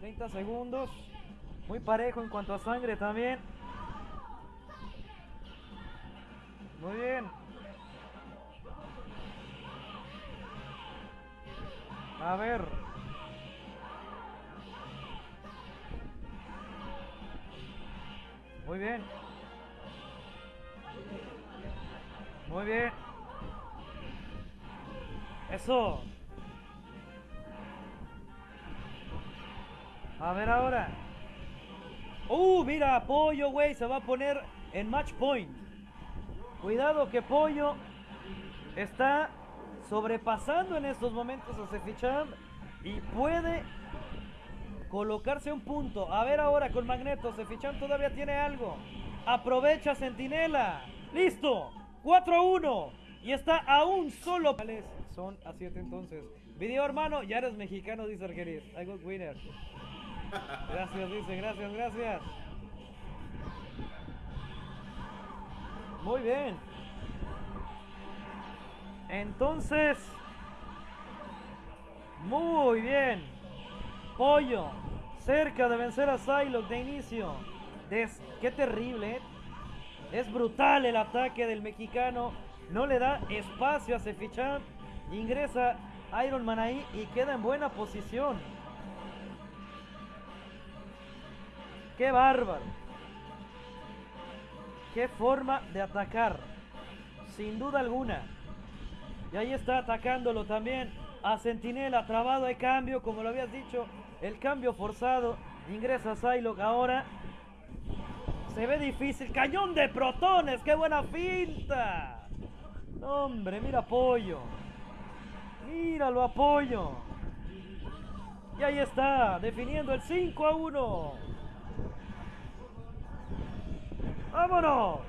30 segundos. Muy parejo en cuanto a sangre también. Muy bien. A ver. Muy bien. Muy bien. Eso. A ver ahora. Uh, mira, Pollo, güey, se va a poner en match point. Cuidado que Pollo está sobrepasando en estos momentos a Seficham y puede colocarse un punto. A ver ahora con Magneto, Seficham todavía tiene algo. Aprovecha Centinela. Listo. 4 a 1. Y está a un solo. Son a 7 entonces. Video hermano, ya eres mexicano, dice Argeris. I got winner. Gracias, dice, gracias, gracias. Muy bien. Entonces, muy bien. Pollo, cerca de vencer a Psylocke de inicio. Des Qué terrible, ¿eh? Es brutal el ataque del mexicano. No le da espacio a Cefichan. Ingresa Iron Man ahí y queda en buena posición. ¡Qué bárbaro! ¡Qué forma de atacar! Sin duda alguna. Y ahí está atacándolo también a Sentinela. Trabado de cambio, como lo habías dicho. El cambio forzado. Ingresa Psylocke ahora. Se ve difícil. Cañón de protones. ¡Qué buena finta! Hombre, mira apoyo. Míralo apoyo. Y ahí está, definiendo el 5 a 1. ¡Vámonos!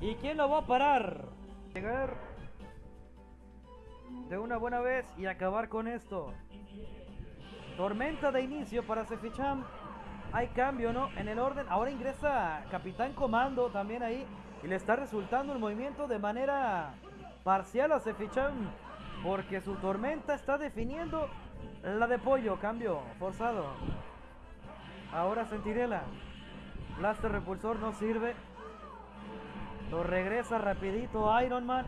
¿Y quién lo va a parar? Llegar de una buena vez y acabar con esto. Tormenta de inicio para Seficham. Hay cambio, ¿no? En el orden. Ahora ingresa Capitán Comando también ahí. Y le está resultando el movimiento de manera parcial a Seficham. Porque su tormenta está definiendo la de pollo. Cambio forzado. Ahora Sentinela. Blaster repulsor no sirve. Lo regresa rapidito Iron Man.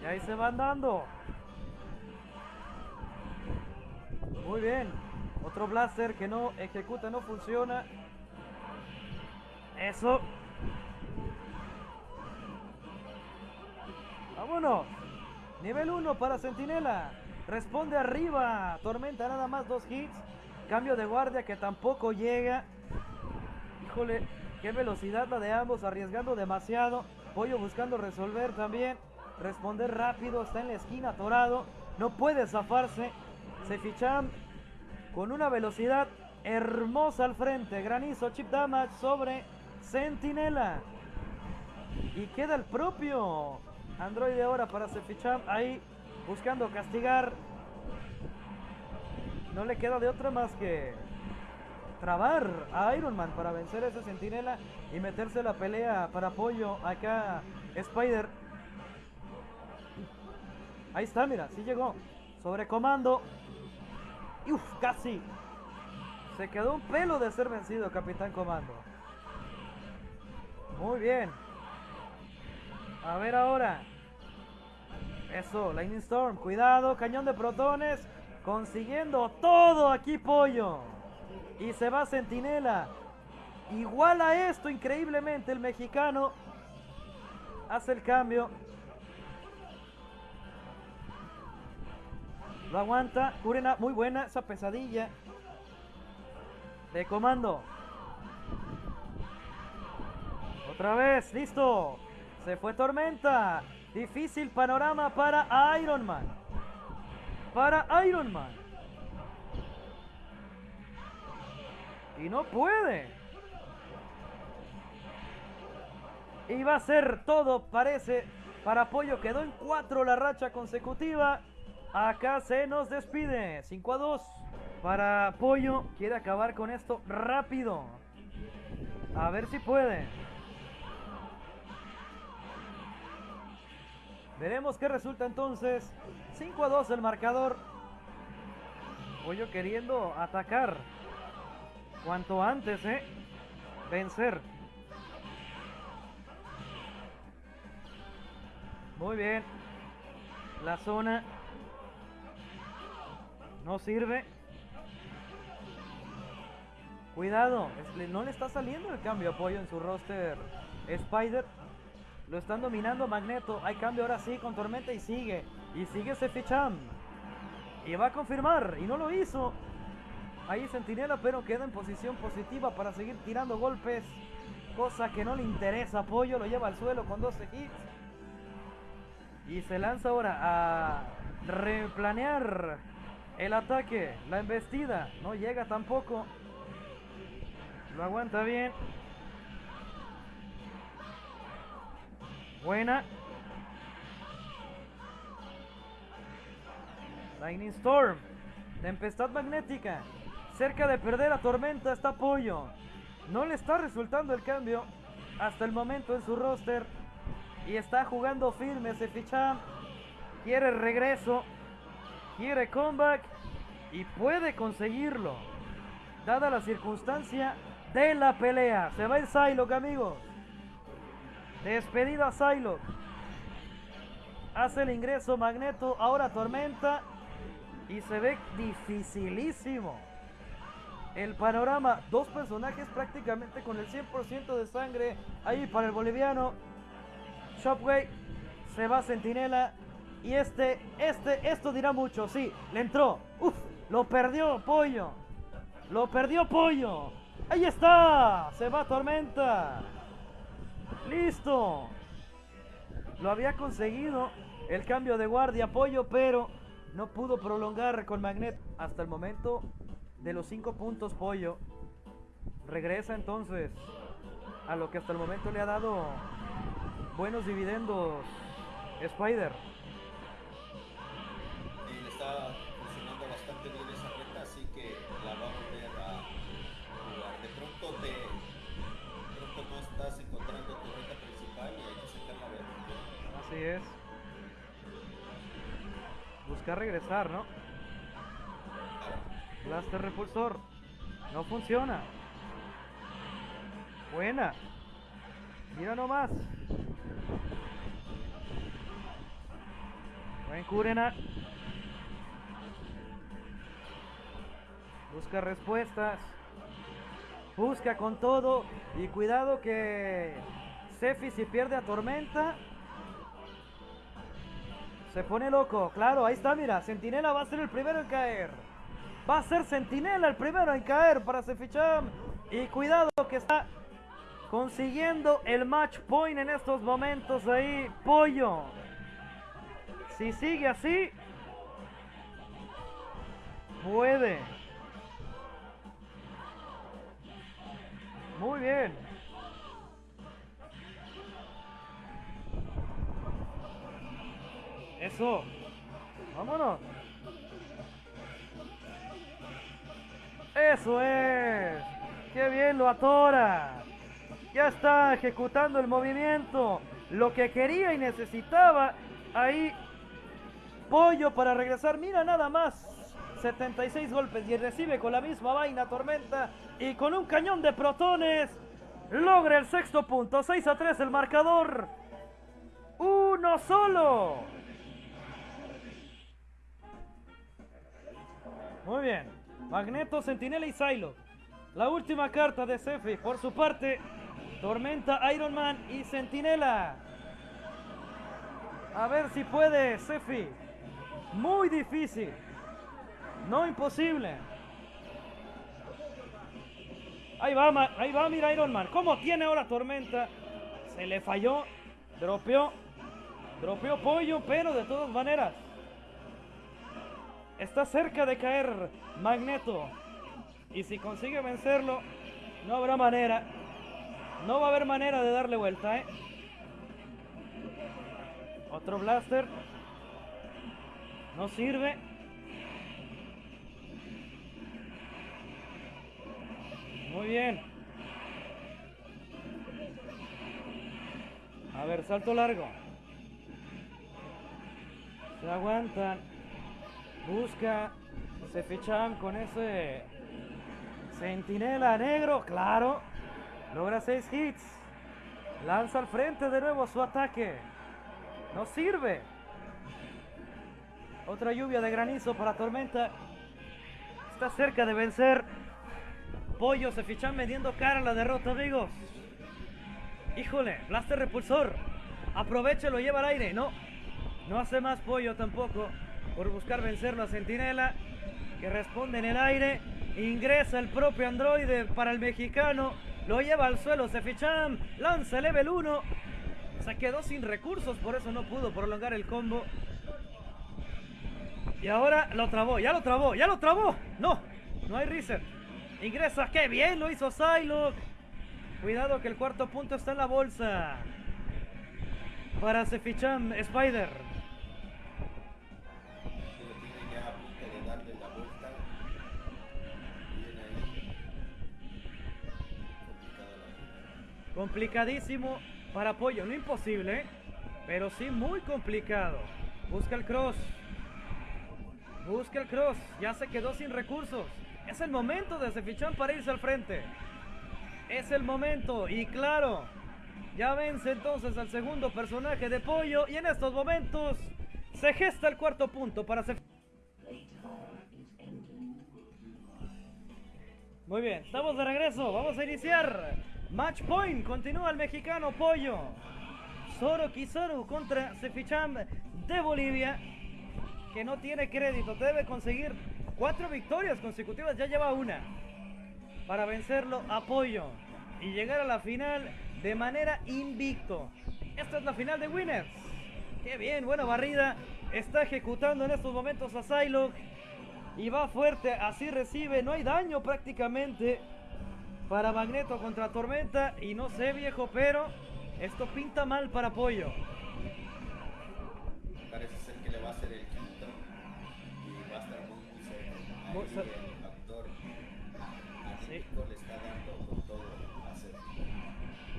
Y ahí se van dando. Muy bien. Otro blaster que no ejecuta, no funciona. Eso. Vámonos. Nivel 1 para Sentinela. Responde arriba. Tormenta nada más dos hits. Cambio de guardia que tampoco llega. Híjole, qué velocidad la de ambos, arriesgando demasiado. Pollo buscando resolver también. Responder rápido, está en la esquina atorado. No puede zafarse. Se fichan con una velocidad hermosa al frente. Granizo, chip damage sobre Sentinela. Y queda el propio Android ahora para Seficham ahí buscando castigar. No le queda de otra más que trabar a Iron Man para vencer a ese sentinela y meterse la pelea para apoyo acá Spider. Ahí está, mira, sí llegó. Sobre comando. Uf, casi. Se quedó un pelo de ser vencido, Capitán Comando. Muy bien. A ver ahora. Eso, Lightning Storm. Cuidado, cañón de protones. Consiguiendo todo aquí, pollo. Y se va Centinela. Igual a esto, increíblemente, el mexicano hace el cambio. Lo aguanta. Curena, muy buena esa pesadilla. De comando. Otra vez, listo. Se fue Tormenta. Difícil panorama para Iron Man. Para Iron Man. Y no puede. Y va a ser todo, parece, para Pollo. Quedó en 4 la racha consecutiva. Acá se nos despide. 5 a 2. Para Pollo. Quiere acabar con esto rápido. A ver si puede. Veremos qué resulta entonces. 5 a 2 el marcador. Pollo queriendo atacar. Cuanto antes, ¿eh? Vencer. Muy bien. La zona no sirve. Cuidado, no le está saliendo el cambio apoyo en su roster Spider. Lo están dominando Magneto. Hay cambio ahora sí con Tormenta y sigue. Y sigue Seficham. Y va a confirmar. Y no lo hizo. Ahí Sentinela, pero queda en posición positiva para seguir tirando golpes. Cosa que no le interesa. Apoyo lo lleva al suelo con 12 hits. Y se lanza ahora a replanear el ataque. La embestida. No llega tampoco. Lo aguanta bien. Buena. Lightning Storm. Tempestad magnética. Cerca de perder la tormenta está Pollo. No le está resultando el cambio hasta el momento en su roster. Y está jugando firme ese ficha. Quiere regreso. Quiere comeback. Y puede conseguirlo. Dada la circunstancia de la pelea. Se va el Psylocke, amigos. Despedida Psylocke. Hace el ingreso Magneto. Ahora Tormenta. Y se ve dificilísimo. El panorama. Dos personajes prácticamente con el 100% de sangre. Ahí para el boliviano. Shopway. Se va Centinela. Y este, este, esto dirá mucho. Sí, le entró. Uf, lo perdió Pollo. Lo perdió Pollo. Ahí está. Se va Tormenta. Listo. Lo había conseguido el cambio de guardia, apoyo, pero no pudo prolongar con Magnet hasta el momento de los 5 puntos, pollo. Regresa entonces a lo que hasta el momento le ha dado buenos dividendos Spider. Y le está es. Buscar regresar, ¿no? Blaster repulsor. No funciona. Buena. Mira nomás. Buen Kurena. Busca respuestas. Busca con todo. Y cuidado que Sefi si pierde a Tormenta. Se pone loco. Claro, ahí está, mira. Sentinela va a ser el primero en caer. Va a ser Sentinela el primero en caer para Seficham. Y cuidado que está consiguiendo el match point en estos momentos ahí. Pollo. Si sigue así, puede. Muy bien. Eso. Vámonos. Eso es. Qué bien lo atora. Ya está ejecutando el movimiento. Lo que quería y necesitaba. Ahí. Pollo para regresar. Mira nada más. 76 golpes y recibe con la misma vaina tormenta. Y con un cañón de protones. Logra el sexto punto. 6 a 3 el marcador. Uno solo. Muy bien. Magneto, Sentinela y Silo. La última carta de Sefi. Por su parte, Tormenta, Iron Man y Sentinela. A ver si puede, Sefi. Muy difícil. No imposible. Ahí va, ahí va, mira Iron Man. ¿Cómo tiene ahora Tormenta? Se le falló. Dropeó. Dropeó pollo, pero de todas maneras. Está cerca de caer Magneto. Y si consigue vencerlo, no habrá manera. No va a haber manera de darle vuelta, ¿eh? Otro blaster. No sirve. Muy bien. A ver, salto largo. Se aguantan. Busca Se fichan con ese Sentinela negro, claro. Logra seis hits. Lanza al frente de nuevo su ataque. No sirve. Otra lluvia de granizo para Tormenta. Está cerca de vencer. Pollo se fichan mediendo cara a la derrota, amigos. Híjole, blaster repulsor. Aproveche, lo lleva al aire. No, no hace más pollo tampoco por buscar vencerlo a Sentinela, que responde en el aire. Ingresa el propio androide para el mexicano. Lo lleva al suelo Seficham. Lanza el level 1. Se quedó sin recursos, por eso no pudo prolongar el combo. Y ahora lo trabó, ya lo trabó, ya lo trabó. No, no hay reset. Ingresa, qué bien lo hizo Psylocke. Cuidado que el cuarto punto está en la bolsa. Para Seficham Spider. Complicadísimo para apoyo, no imposible, ¿eh? pero sí muy complicado. Busca el cross. Busca el cross. Ya se quedó sin recursos. Es el momento de Sefichan para irse al frente. Es el momento. Y claro, ya vence entonces al segundo personaje de Pollo. Y en estos momentos se gesta el cuarto punto para Sef- Muy bien, estamos de regreso. Vamos a iniciar. Match point. Continúa el mexicano Pollo. Zoro Kizaru contra Seficham de Bolivia. Que no tiene crédito. Debe conseguir cuatro victorias consecutivas. Ya lleva una. Para vencerlo a Pollo. Y llegar a la final de manera invicto. Esta es la final de Winners. Qué bien, buena barrida. Está ejecutando en estos momentos a Psylocke. Y va fuerte, así recibe, no hay daño prácticamente para Magneto contra Tormenta. Y no sé viejo, pero esto pinta mal para Pollo. Parece ser que le va a hacer el quinto y va a estar muy, muy cerca. El actor Sí. México le está dando con todo a hacer.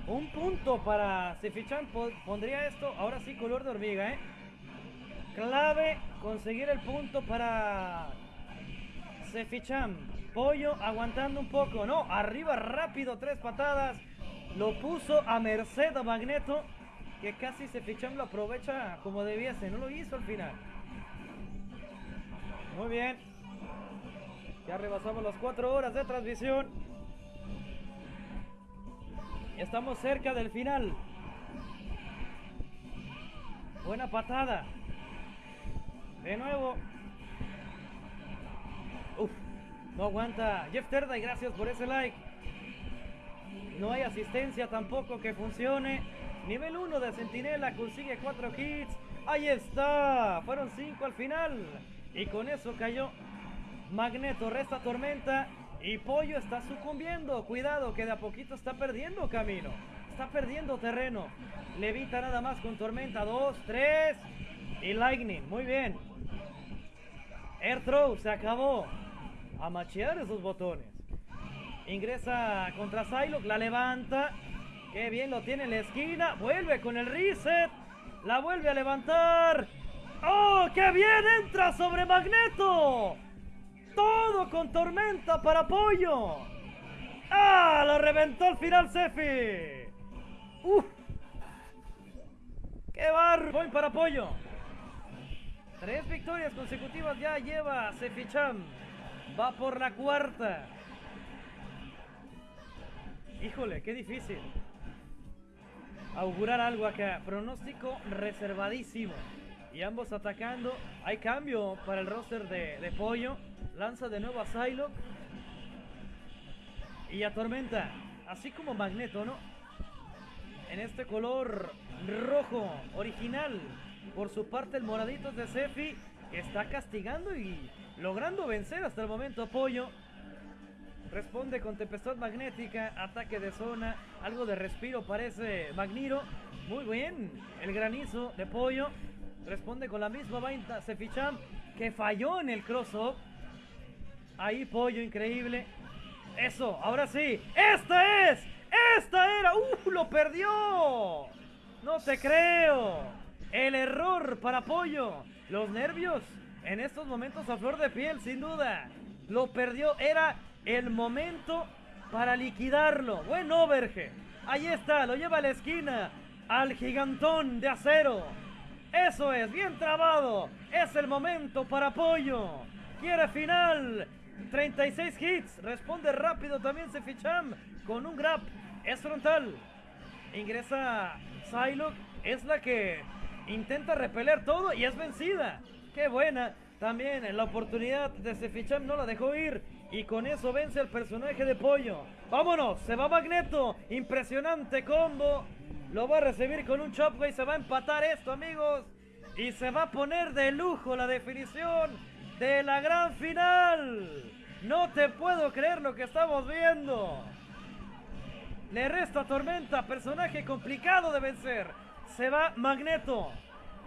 Un punto para Sefichan po- pondría esto, ahora sí color de hormiga, ¿eh? Clave conseguir el punto para Sefichan. Pollo aguantando un poco, no, arriba rápido, tres patadas. Lo puso a merced a Magneto, que casi Sefichan lo aprovecha como debiese, no lo hizo al final. Muy bien. Ya rebasamos las cuatro horas de transmisión. Estamos cerca del final. Buena patada. De nuevo. Uf, no aguanta. Jeff y gracias por ese like. No hay asistencia tampoco que funcione. Nivel 1 de Centinela consigue 4 hits. Ahí está. Fueron 5 al final. Y con eso cayó Magneto. Resta Tormenta. Y Pollo está sucumbiendo. Cuidado que de a poquito está perdiendo camino. Está perdiendo terreno. Levita nada más con Tormenta. 2, 3. Y Lightning. Muy bien. Air Throw se acabó. A machear esos botones. Ingresa contra Psylocke, la levanta. Qué bien lo tiene en la esquina. Vuelve con el reset. La vuelve a levantar. ¡Oh, qué bien! Entra sobre Magneto. Todo con tormenta para Pollo. ¡Ah! Lo reventó al final Sefi. ¡Uf! ¡Qué bar! Voy para Pollo. Tres victorias consecutivas ya lleva Seficham. Va por la cuarta. Híjole, qué difícil. Augurar algo acá. Pronóstico reservadísimo. Y ambos atacando. Hay cambio para el roster de, de Pollo. Lanza de nuevo a Psylocke. Y a Tormenta. Así como Magneto, ¿no? En este color rojo original. Por su parte el moradito de Sefi. Está castigando y logrando vencer hasta el momento Pollo. Responde con tempestad magnética, ataque de zona, algo de respiro parece Magniro. Muy bien, el granizo de pollo. Responde con la misma vaina Seficham que falló en el cross-up. Ahí pollo, increíble. Eso, ahora sí. ¡Esta es! ¡Esta era! ¡Uh! ¡Lo perdió! No te creo. El error para pollo. Los nervios en estos momentos a flor de piel, sin duda. Lo perdió, era el momento para liquidarlo. Buen overge. Ahí está, lo lleva a la esquina. Al gigantón de acero. Eso es, bien trabado. Es el momento para apoyo. Quiere final. 36 hits. Responde rápido también Seficham con un grab. Es frontal. Ingresa Psylocke. Es la que intenta repeler todo y es vencida. Qué buena. También la oportunidad de Seficham no la dejó ir. Y con eso vence al personaje de Pollo. Vámonos, se va Magneto. Impresionante combo. Lo va a recibir con un chop, güey. Se va a empatar esto, amigos. Y se va a poner de lujo la definición de la gran final. No te puedo creer lo que estamos viendo. Le resta Tormenta, personaje complicado de vencer. Se va Magneto.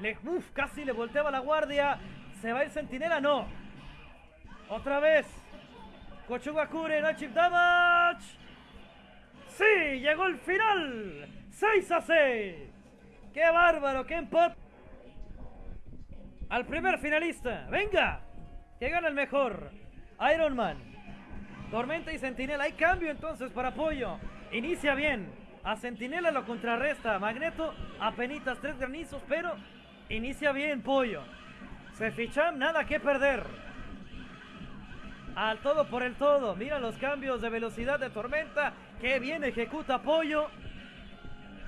Le, uf, casi le volteaba la guardia. ¿Se va el Centinela? No. Otra vez. Kochugakure, no chip damage. Sí, llegó el final. 6 a 6. Qué bárbaro, qué empate. Al primer finalista. Venga. Que gana el mejor. Iron Man. Tormenta y Centinela. Hay cambio entonces para apoyo. Inicia bien. A Centinela lo contrarresta. Magneto apenitas tres granizos, pero inicia bien Pollo. Se fichan, nada que perder. Al todo por el todo. Mira los cambios de velocidad de Tormenta. Qué bien ejecuta Pollo.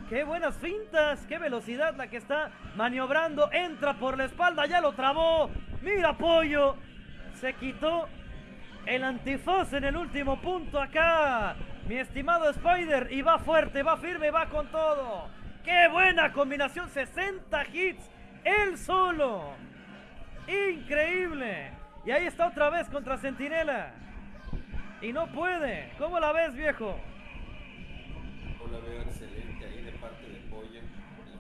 Qué buenas fintas. Qué velocidad la que está maniobrando. Entra por la espalda. Ya lo trabó. Mira Pollo. Se quitó el antifaz en el último punto acá. Mi estimado Spider. Y va fuerte, va firme, va con todo. ¡Qué buena combinación! 60 hits. Él solo. Increíble. Y ahí está otra vez contra Centinela. Y no puede. ¿Cómo la ves, viejo? Yo la veo excelente ahí de parte de Pollo.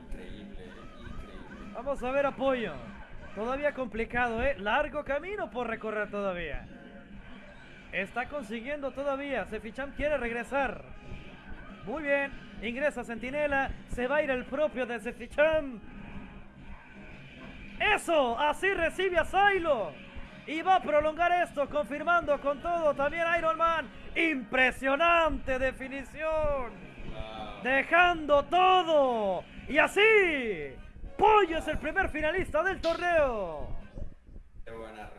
Increíble, increíble. Vamos a ver apoyo. Todavía complicado, ¿eh? Largo camino por recorrer todavía. Está consiguiendo todavía. Seficham quiere regresar. Muy bien. Ingresa Centinela. Se va a ir el propio de Seficham. ¡Eso! Así recibe a Silo. Y va a prolongar esto, confirmando con todo también Iron Man. Impresionante definición. Wow. Dejando todo. Y así, Pollo es el primer finalista del torneo. Qué buena.